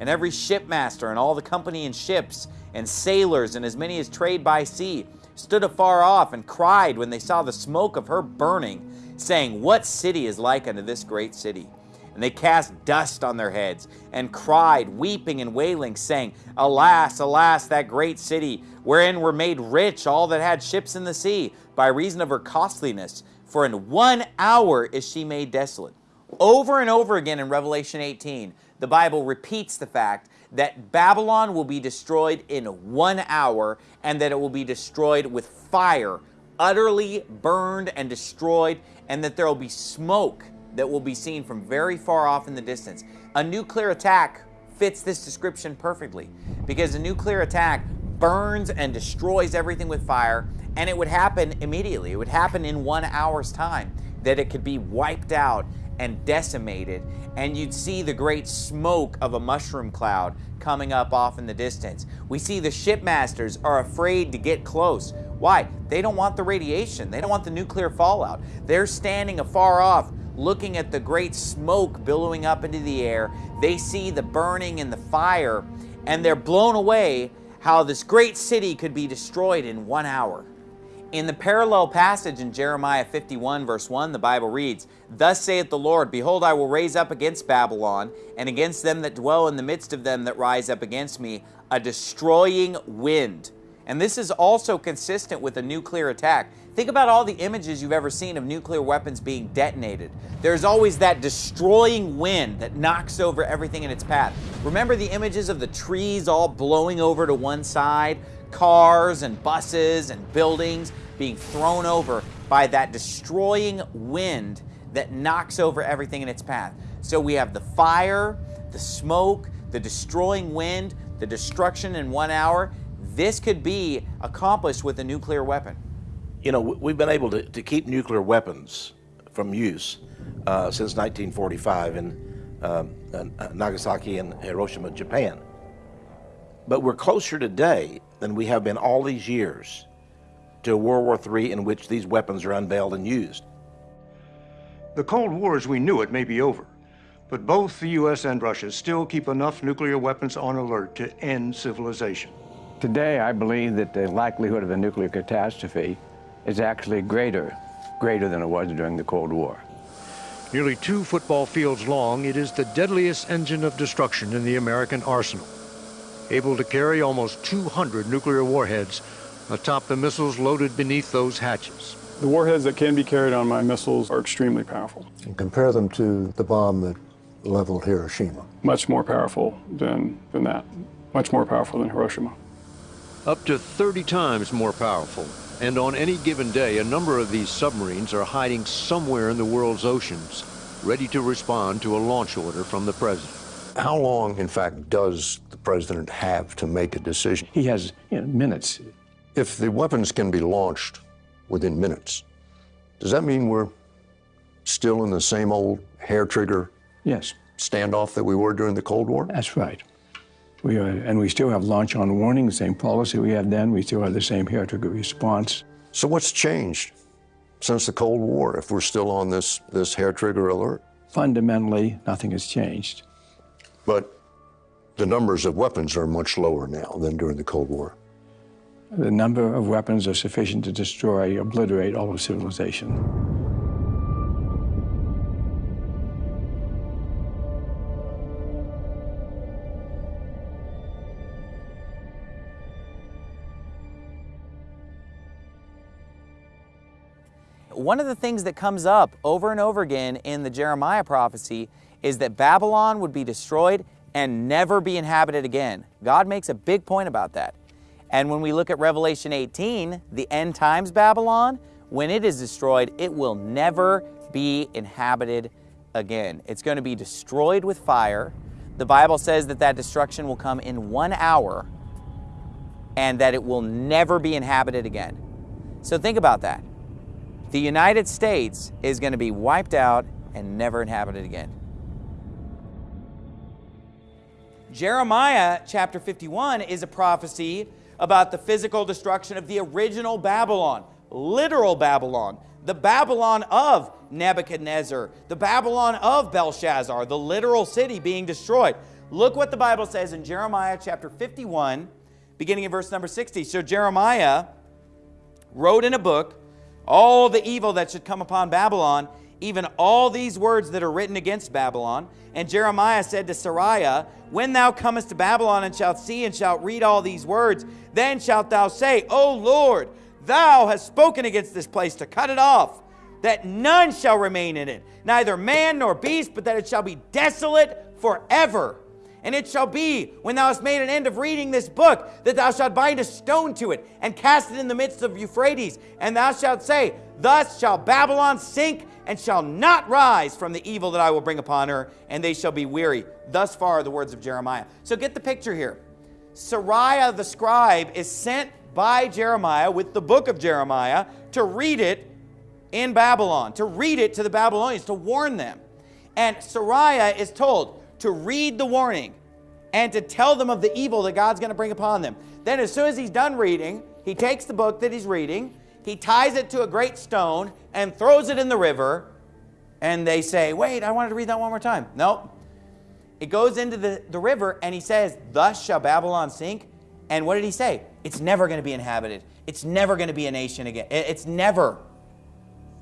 S11: And every shipmaster and all the company and ships and sailors and as many as trade by sea stood afar off and cried when they saw the smoke of her burning, saying, What city is like unto this great city? And they cast dust on their heads and cried, weeping and wailing, saying, Alas, alas, that great city, wherein were made rich all that had ships in the sea, by reason of her costliness. For in one hour is she made desolate. Over and over again in Revelation 18, the Bible repeats the fact that Babylon will be destroyed in one hour and that it will be destroyed with fire, utterly burned and destroyed, and that there will be smoke that will be seen from very far off in the distance. A nuclear attack fits this description perfectly because a nuclear attack burns and destroys everything with fire, and it would happen immediately. It would happen in one hour's time, that it could be wiped out and decimated, and you'd see the great smoke of a mushroom cloud coming up off in the distance. We see the shipmasters are afraid to get close. Why? They don't want the radiation. They don't want the nuclear fallout. They're standing afar off looking at the great smoke billowing up into the air. They see the burning and the fire, and they're blown away how this great city could be destroyed in one hour. In the parallel passage in Jeremiah 51, verse 1, the Bible reads, Thus saith the Lord, Behold, I will raise up against Babylon, and against them that dwell in the midst of them that rise up against me, a destroying wind. And this is also consistent with a nuclear attack. Think about all the images you've ever seen of nuclear weapons being detonated. There's always that destroying wind that knocks over everything in its path. Remember the images of the trees all blowing over to one side? Cars and buses and buildings being thrown over by that destroying wind that knocks over everything in its path. So we have the fire, the smoke, the destroying wind, the destruction in one hour. This could be accomplished with a nuclear weapon.
S64: You know, we've been able to, to keep nuclear weapons from use uh, since 1945 in um, uh, Nagasaki and Hiroshima, Japan. But we're closer today than we have been all these years to World War III in which these weapons are unveiled and used.
S68: The Cold War as we knew it may be over, But both the U.S. and Russia still keep enough nuclear weapons on alert to end civilization.
S69: Today, I believe that the likelihood of a nuclear catastrophe is actually greater, greater than it was during the Cold War.
S68: Nearly two football fields long, it is the deadliest engine of destruction in the American arsenal. Able to carry almost 200 nuclear warheads atop the missiles loaded beneath those hatches.
S70: The warheads that can be carried on my missiles are extremely powerful.
S71: And compare them to the bomb that leveled Hiroshima.
S70: Much more powerful than, than that. Much more powerful than Hiroshima.
S68: Up to 30 times more powerful. And on any given day, a number of these submarines are hiding somewhere in the world's oceans, ready to respond to a launch order from the president.
S71: How long, in fact, does the president have to make a decision?
S69: He has you know, minutes.
S71: If the weapons can be launched within minutes, does that mean we're still in the same old hair trigger
S69: Yes,
S71: standoff that we were during the Cold War?
S69: that's right. We are, and we still have launch on warning, the same policy we had then. We still have the same hair trigger response.
S71: So what's changed since the Cold War if we're still on this, this hair trigger alert?
S69: Fundamentally, nothing has changed.
S71: But the numbers of weapons are much lower now than during the Cold War.
S69: The number of weapons are sufficient to destroy, obliterate all of civilization.
S11: One of the things that comes up over and over again in the Jeremiah prophecy is that Babylon would be destroyed and never be inhabited again. God makes a big point about that. And when we look at Revelation 18, the end times Babylon, when it is destroyed, it will never be inhabited again. It's going to be destroyed with fire. The Bible says that that destruction will come in one hour and that it will never be inhabited again. So think about that. The United States is going to be wiped out and never inhabited again. Jeremiah chapter 51 is a prophecy about the physical destruction of the original Babylon, literal Babylon, the Babylon of Nebuchadnezzar, the Babylon of Belshazzar, the literal city being destroyed. Look what the Bible says in Jeremiah chapter 51, beginning in verse number 60. So Jeremiah wrote in a book all the evil that should come upon Babylon, even all these words that are written against Babylon. And Jeremiah said to Seraiah, When thou comest to Babylon and shalt see and shalt read all these words, then shalt thou say, O Lord, thou hast spoken against this place to cut it off, that none shall remain in it, neither man nor beast, but that it shall be desolate forever. And it shall be, when thou hast made an end of reading this book, that thou shalt bind a stone to it, and cast it in the midst of Euphrates. And thou shalt say, Thus shall Babylon sink, and shall not rise from the evil that I will bring upon her, and they shall be weary. Thus far are the words of Jeremiah. So get the picture here. Seraiah the scribe is sent by Jeremiah with the book of Jeremiah to read it in Babylon, to read it to the Babylonians, to warn them. And Seraiah is told to read the warning and to tell them of the evil that God's going to bring upon them. Then, as soon as he's done reading, he takes the book that he's reading, he ties it to a great stone, and throws it in the river. And they say, Wait, I wanted to read that one more time. Nope. It goes into the, the river, and he says, Thus shall Babylon sink. And what did he say? It's never going to be inhabited. It's never going to be a nation again. It's never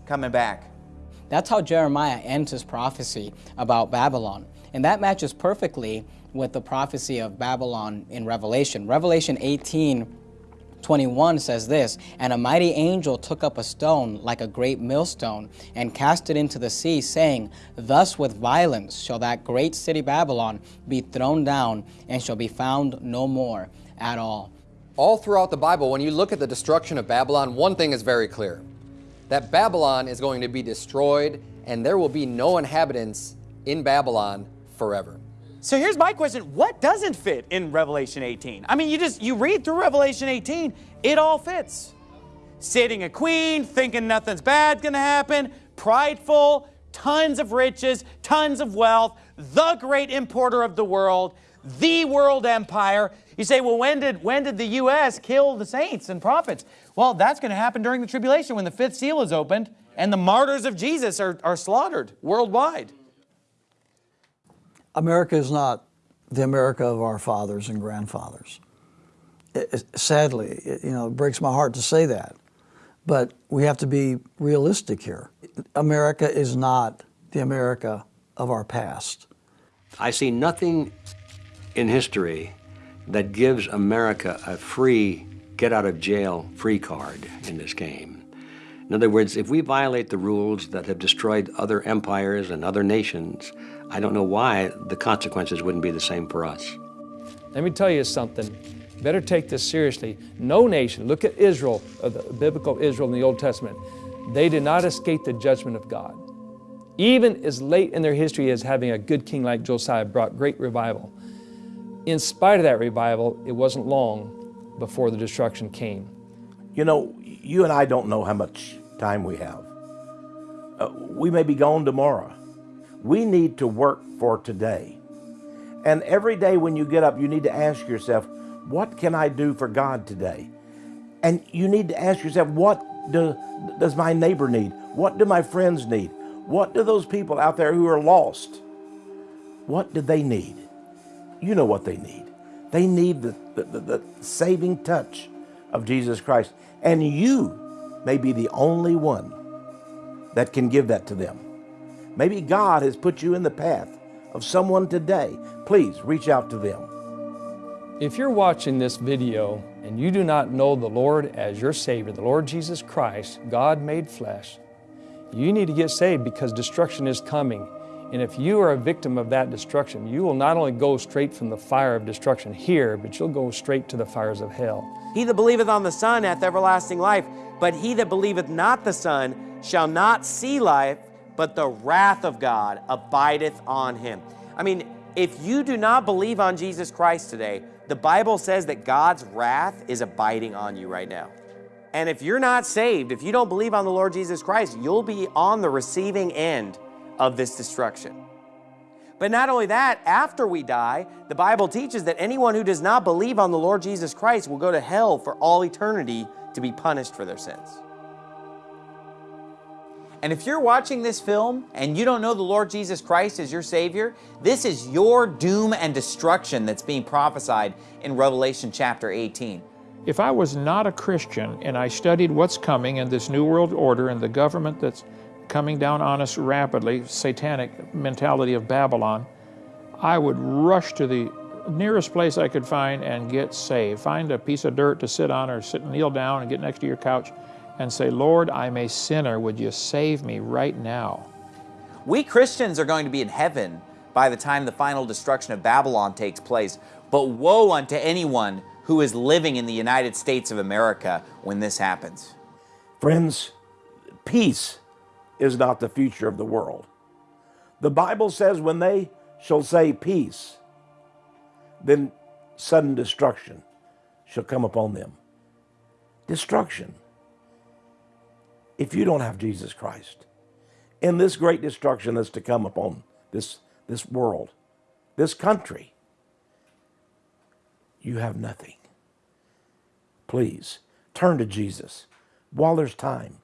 S11: coming back.
S21: That's how Jeremiah ends his prophecy about Babylon. And that matches perfectly with the prophecy of Babylon in Revelation. Revelation 18 21 says this And a mighty angel took up a stone like a great millstone and cast it into the sea, saying, Thus with violence shall that great city Babylon be thrown down and shall be found no more at all.
S42: All throughout the Bible, when you look at the destruction of Babylon, one thing is very clear that Babylon is going to be destroyed and there will be no inhabitants in Babylon forever.
S11: So here's my question, what doesn't fit in Revelation 18? I mean, you just you read through Revelation 18, it all fits. Sitting a queen, thinking nothing's bad going to happen, prideful, tons of riches, tons of wealth, the great importer of the world, the world empire. You say, well, when did, when did the U.S. kill the saints and prophets? Well, that's going to happen during the tribulation when the fifth seal is opened and the martyrs of Jesus are, are slaughtered worldwide.
S16: America is not the America of our fathers and grandfathers. It, it, sadly, it, you know, it breaks my heart to say that. But we have to be realistic here. America is not the America of our past.
S18: I see nothing in history that gives America a free get out of jail free card in this game. In other words, if we violate the rules that have destroyed other empires and other nations, I don't know why the consequences wouldn't be the same for us.
S59: Let me tell you something. Better take this seriously. No nation, look at Israel, uh, the biblical Israel in the Old Testament, they did not escape the judgment of God. Even as late in their history as having a good king like Josiah brought great revival. In spite of that revival, it wasn't long before the destruction came.
S64: You know, you and I don't know how much time we have. Uh, we may be gone tomorrow. We need to work for today. And every day when you get up, you need to ask yourself, what can I do for God today? And you need to ask yourself, what do, does my neighbor need? What do my friends need? What do those people out there who are lost, what do they need? You know what they need. They need the, the, the, the saving touch of Jesus Christ. And you may be the only one that can give that to them. Maybe God has put you in the path of someone today. Please reach out to them.
S59: If you're watching this video and you do not know the Lord as your Savior, the Lord Jesus Christ, God made flesh, you need to get saved because destruction is coming. And if you are a victim of that destruction, you will not only go straight from the fire of destruction here, but you'll go straight to the fires of hell.
S11: He that believeth on the Son hath everlasting life, but he that believeth not the Son shall not see life, but the wrath of God abideth on him. I mean, if you do not believe on Jesus Christ today, the Bible says that God's wrath is abiding on you right now. And if you're not saved, if you don't believe on the Lord Jesus Christ, you'll be on the receiving end of this destruction. But not only that, after we die, the Bible teaches that anyone who does not believe on the Lord Jesus Christ will go to hell for all eternity to be punished for their sins. And if you're watching this film and you don't know the Lord Jesus Christ as your Savior, this is your doom and destruction that's being prophesied in Revelation chapter 18.
S22: If I was not a Christian and I studied what's coming in this New World Order and the government that's coming down on us rapidly, satanic mentality of Babylon, I would rush to the nearest place I could find and get saved. Find a piece of dirt to sit on or sit and kneel down and get next to your couch and say, Lord, I'm a sinner. Would you save me right now?
S11: We Christians are going to be in heaven by the time the final destruction of Babylon takes place. But woe unto anyone who is living in the United States of America when this happens.
S64: Friends, peace is not the future of the world. The Bible says when they shall say peace, then sudden destruction shall come upon them. Destruction. If you don't have Jesus Christ, in this great destruction that's to come upon this, this world, this country, you have nothing. Please turn to Jesus while there's time.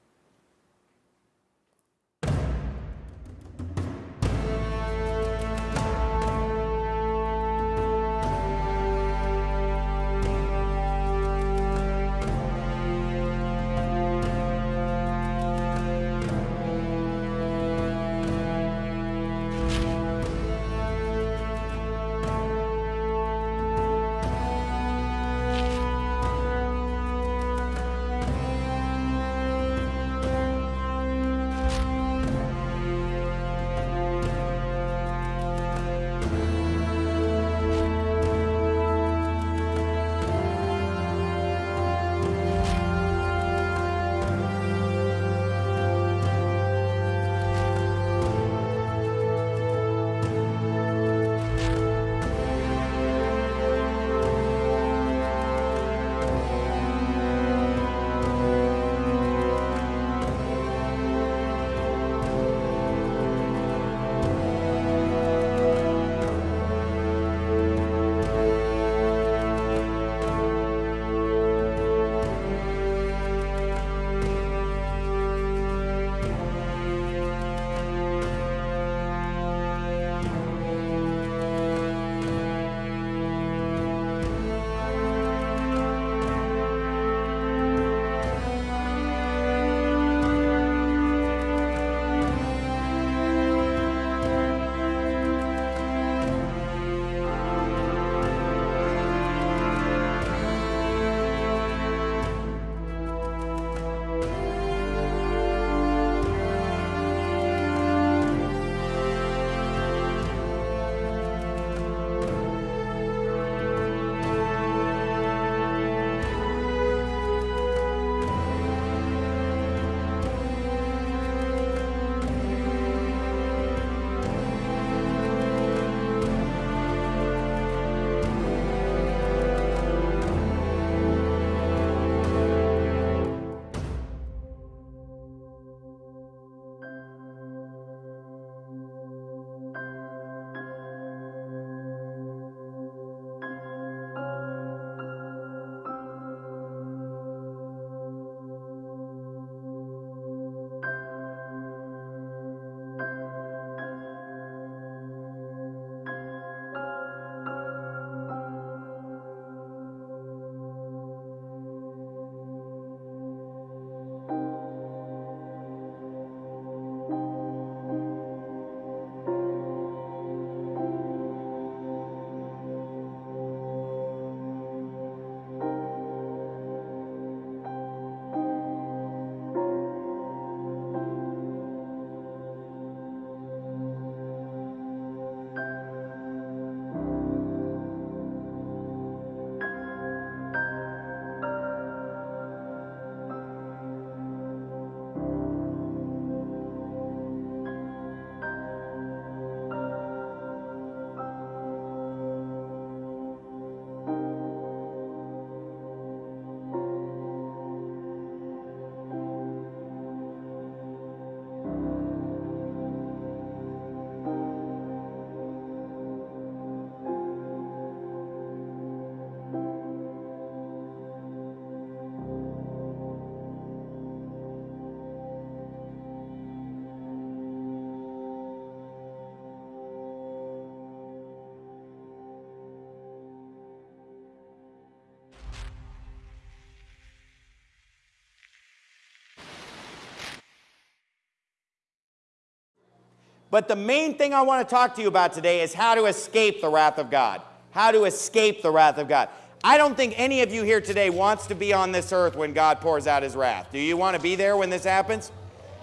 S11: But the main thing I want to talk to you about today is how to escape the wrath of God. How to escape the wrath of God. I don't think any of you here today wants to be on this earth when God pours out his wrath. Do you want to be there when this happens?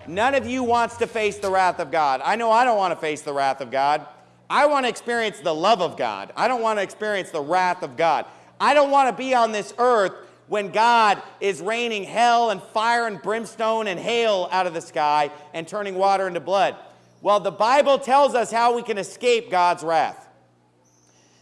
S11: None of you wants to face the wrath of God. I know I don't want to face the wrath of God. I want to experience the love of God. I don't want to experience the wrath of God. I don't want to be on this earth when God is raining hell and fire and brimstone and hail out of the sky and turning water into blood. Well, the Bible tells us how we can escape God's wrath.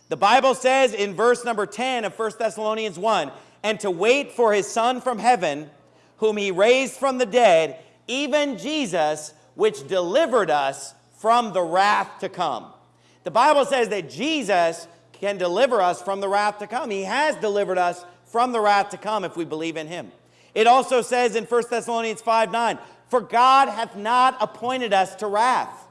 S11: The Bible says in verse number 10 of 1 Thessalonians 1, and to wait for his Son from heaven, whom he raised from the dead, even Jesus, which delivered us from the wrath to come. The Bible says that Jesus can deliver us from the wrath to come. He has delivered us from the wrath to come if we believe in him. It also says in 1 Thessalonians 5 9, For God hath not appointed us to wrath,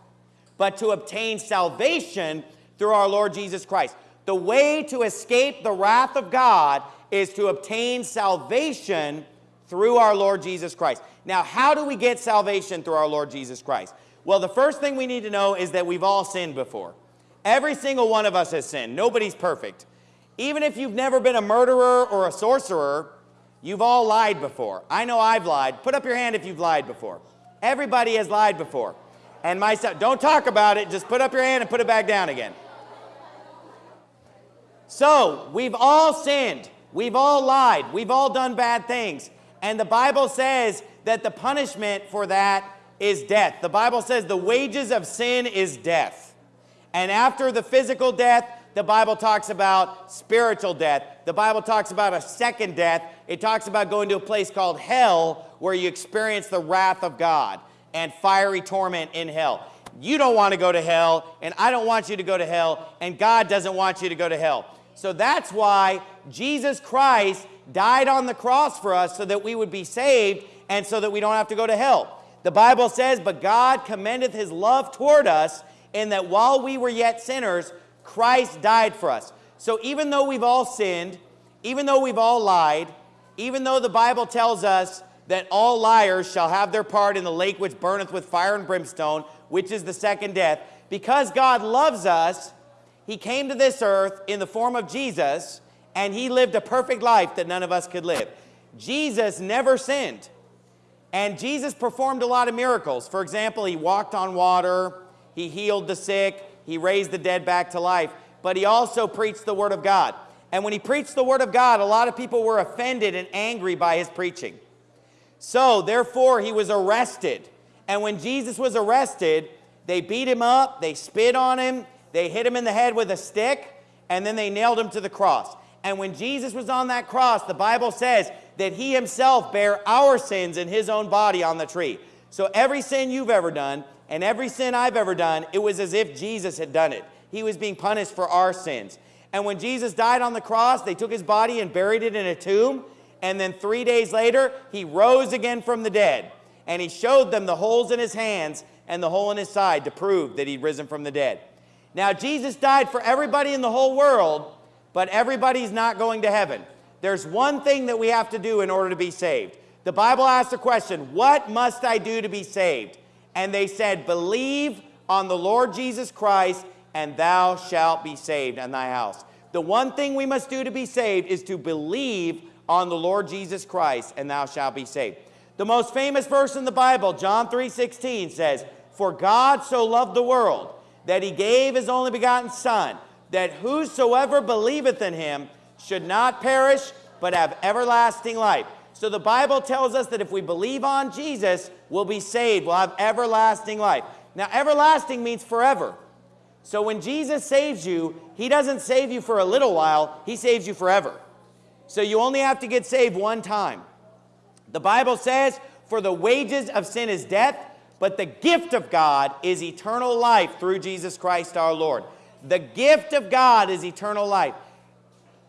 S11: but to obtain salvation through our Lord Jesus Christ. The way to escape the wrath of God is to obtain salvation through our Lord Jesus Christ. Now, how do we get salvation through our Lord Jesus Christ? Well, the first thing we need to know is that we've all sinned before. Every single one of us has sinned. Nobody's perfect. Even if you've never been a murderer or a sorcerer, you've all lied before. I know I've lied. Put up your hand if you've lied before. Everybody has lied before. And myself, don't talk about it. Just put up your hand and put it back down again. So, we've all sinned. We've all lied. We've all done bad things. And the Bible says that the punishment for that is death. The Bible says the wages of sin is death. And after the physical death, the Bible talks about spiritual death. The Bible talks about a second death. It talks about going to a place called hell where you experience the wrath of God and fiery torment in hell. You don't want to go to hell, and I don't want you to go to hell, and God doesn't want you to go to hell. So that's why Jesus Christ died on the cross for us so that we would be saved and so that we don't have to go to hell. The Bible says, But God commendeth his love toward us in that while we were yet sinners, Christ died for us. So even though we've all sinned, even though we've all lied, even though the Bible tells us that all liars shall have their part in the lake which burneth with fire and brimstone, which is the second death, because God loves us, he came to this earth in the form of Jesus, and he lived a perfect life that none of us could live. Jesus never sinned. And Jesus performed a lot of miracles. For example, he walked on water, he healed the sick, he raised the dead back to life, but he also preached the Word of God. And when he preached the Word of God, a lot of people were offended and angry by his preaching. So, therefore, he was arrested. And when Jesus was arrested, they beat him up, they spit on him, they hit him in the head with a stick, and then they nailed him to the cross. And when Jesus was on that cross, the Bible says that he himself bare our sins in his own body on the tree. So every sin you've ever done and every sin I've ever done, it was as if Jesus had done it. He was being punished for our sins. And when Jesus died on the cross, they took his body and buried it in a tomb. And then three days later, he rose again from the dead. And he showed them the holes in his hands and the hole in his side to prove that he'd risen from the dead. Now, Jesus died for everybody in the whole world, but everybody's not going to heaven. There's one thing that we have to do in order to be saved. The Bible asks the question, What must I do to be saved? And they said, Believe on the Lord Jesus Christ, and thou shalt be saved and thy house. The one thing we must do to be saved is to believe on the Lord Jesus Christ, and thou shalt be saved. The most famous verse in the Bible, John 3:16 says, "For God so loved the world that he gave his only begotten son, that whosoever believeth in him should not perish, but have everlasting life." So the Bible tells us that if we believe on Jesus, we'll be saved, we'll have everlasting life. Now, everlasting means forever. So when Jesus saves you, he doesn't save you for a little while, he saves you forever. So you only have to get saved one time. The Bible says, For the wages of sin is death, but the gift of God is eternal life through Jesus Christ our Lord. The gift of God is eternal life.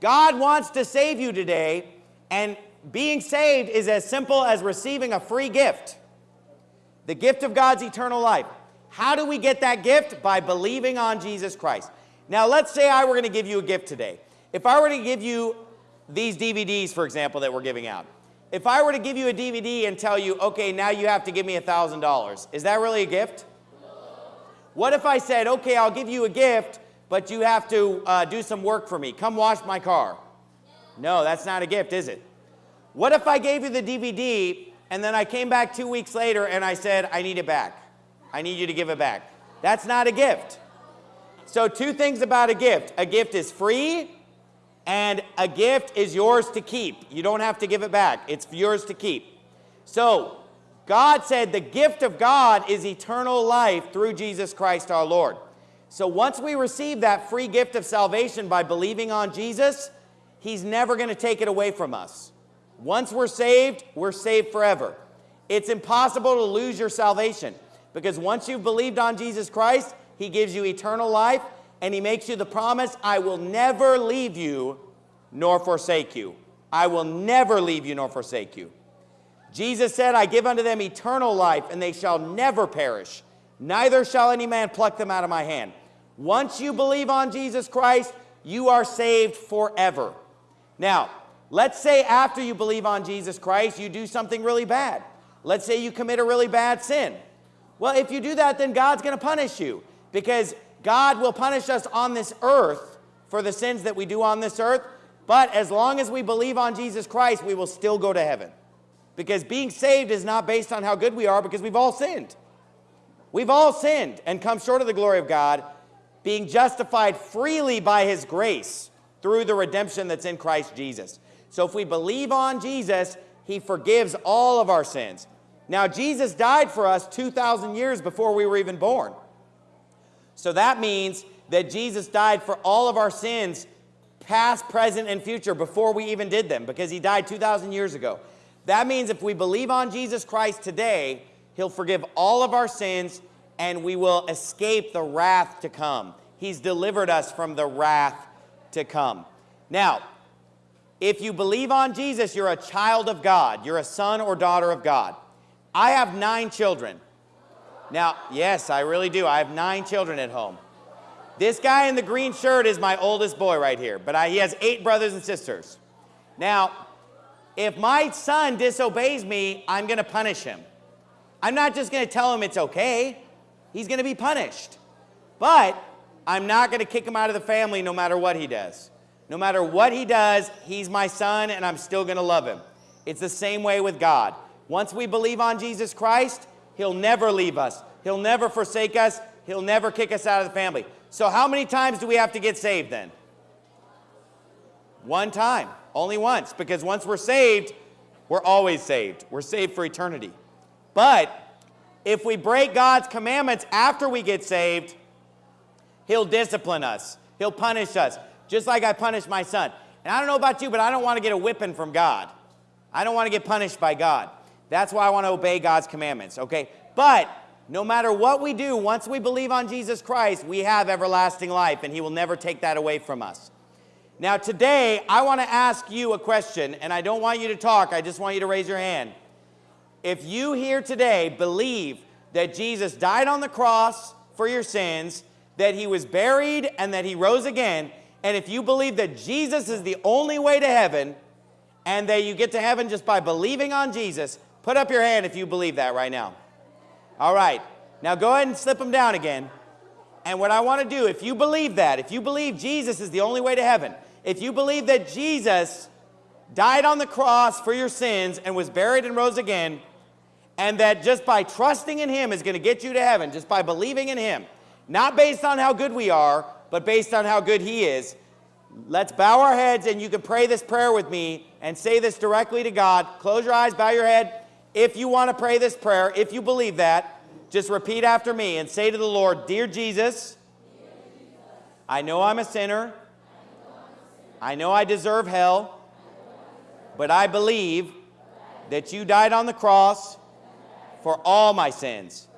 S11: God wants to save you today, and being saved is as simple as receiving a free gift. The gift of God's eternal life. How do we get that gift? By believing on Jesus Christ. Now, let's say I were going to give you a gift today. If I were to give you these DVDs, for example, that we're giving out, if I were to give you a DVD and tell you, okay, now you have to give me $1,000, is that really a gift? What if I said, okay, I'll give you a gift, but you have to uh, do some work for me? Come wash my car. No, that's not a gift, is it? What if I gave you the DVD and then I came back two weeks later and I said, I need it back? I need you to give it back. That's not a gift. So, two things about a gift a gift is free, and a gift is yours to keep. You don't have to give it back, it's yours to keep. So, God said the gift of God is eternal life through Jesus Christ our Lord. So, once we receive that free gift of salvation by believing on Jesus, He's never going to take it away from us. Once we're saved, we're saved forever. It's impossible to lose your salvation because once you've believed on Jesus Christ, He gives you eternal life and He makes you the promise I will never leave you nor forsake you. I will never leave you nor forsake you. Jesus said, I give unto them eternal life, and they shall never perish, neither shall any man pluck them out of my hand. Once you believe on Jesus Christ, you are saved forever. Now, let's say after you believe on Jesus Christ, you do something really bad. Let's say you commit a really bad sin. Well, if you do that, then God's going to punish you because God will punish us on this earth for the sins that we do on this earth. But as long as we believe on Jesus Christ, we will still go to heaven. Because being saved is not based on how good we are because we've all sinned. We've all sinned and come short of the glory of God, being justified freely by his grace through the redemption that's in Christ Jesus. So if we believe on Jesus, he forgives all of our sins. Now, Jesus died for us 2,000 years before we were even born. So that means that Jesus died for all of our sins, past, present, and future, before we even did them, because he died 2,000 years ago. That means if we believe on Jesus Christ today, he'll forgive all of our sins and we will escape the wrath to come. He's delivered us from the wrath to come. Now, if you believe on Jesus, you're a child of God. You're a son or daughter of God. I have nine children. Now, yes, I really do. I have nine children at home. This guy in the green shirt is my oldest boy right here, but I, he has eight brothers and sisters. Now, if my son disobeys me, I'm going to punish him. I'm not just going to tell him it's okay. He's going to be punished. But I'm not going to kick him out of the family no matter what he does. No matter what he does, he's my son and I'm still going to love him. It's the same way with God. Once we believe on Jesus Christ, he'll never leave us. He'll never forsake us. He'll never kick us out of the family. So how many times do we have to get saved then? One time. Only once. Because once we're saved, we're always saved. We're saved for eternity. But if we break God's commandments after we get saved, He'll discipline us. He'll punish us, just like I punished my son. And I don't know about you, but I don't want to get a whipping from God. I don't want to get punished by God. That's why I want to obey God's commandments, okay? But no matter what we do, once we believe on Jesus Christ, we have everlasting life, and He will never take that away from us. Now, today, I want to ask you a question, and I don't want you to talk, I just want you to raise your hand. If you here today believe that Jesus died on the cross for your sins, that he was buried, and that he rose again, and if you believe that Jesus is the only way to heaven, and that you get to heaven just by believing on Jesus, put up your hand if you believe that right now. All right. Now go ahead and slip them down again. And what I want to do, if you believe that, if you believe Jesus is the only way to heaven, if you believe that Jesus died on the cross for your sins and was buried and rose again, and that just by trusting in him is going to get you to heaven, just by believing in him, not based on how good we are, but based on how good he is, let's bow our heads and you can pray this prayer with me and say this directly to God. Close your eyes, bow your head. If you want to pray this prayer, if you believe that, just repeat after me and say to the Lord, Dear Jesus, I know I'm a sinner. I know I deserve hell, but I believe that you died on the cross for all my sins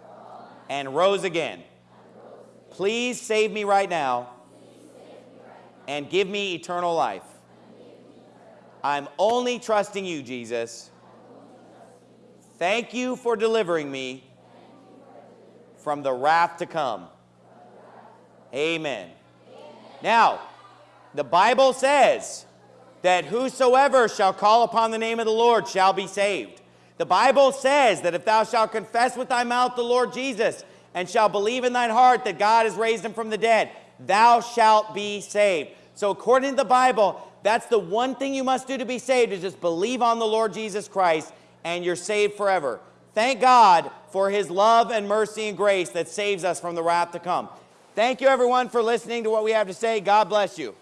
S11: and rose again. Please save me right now and give me eternal life. I'm only trusting you, Jesus. Thank you for delivering me from the wrath to come. Amen. Now, the Bible says that whosoever shall call upon the name of the Lord shall be saved. The Bible says that if thou shalt confess with thy mouth the Lord Jesus and shall believe in thine heart that God has raised him from the dead, thou shalt be saved. So, according to the Bible, that's the one thing you must do to be saved is just believe on the Lord Jesus Christ, and you're saved forever. Thank God for his love and mercy and grace that saves us from the wrath to come. Thank you, everyone, for listening to what we have to say. God bless you.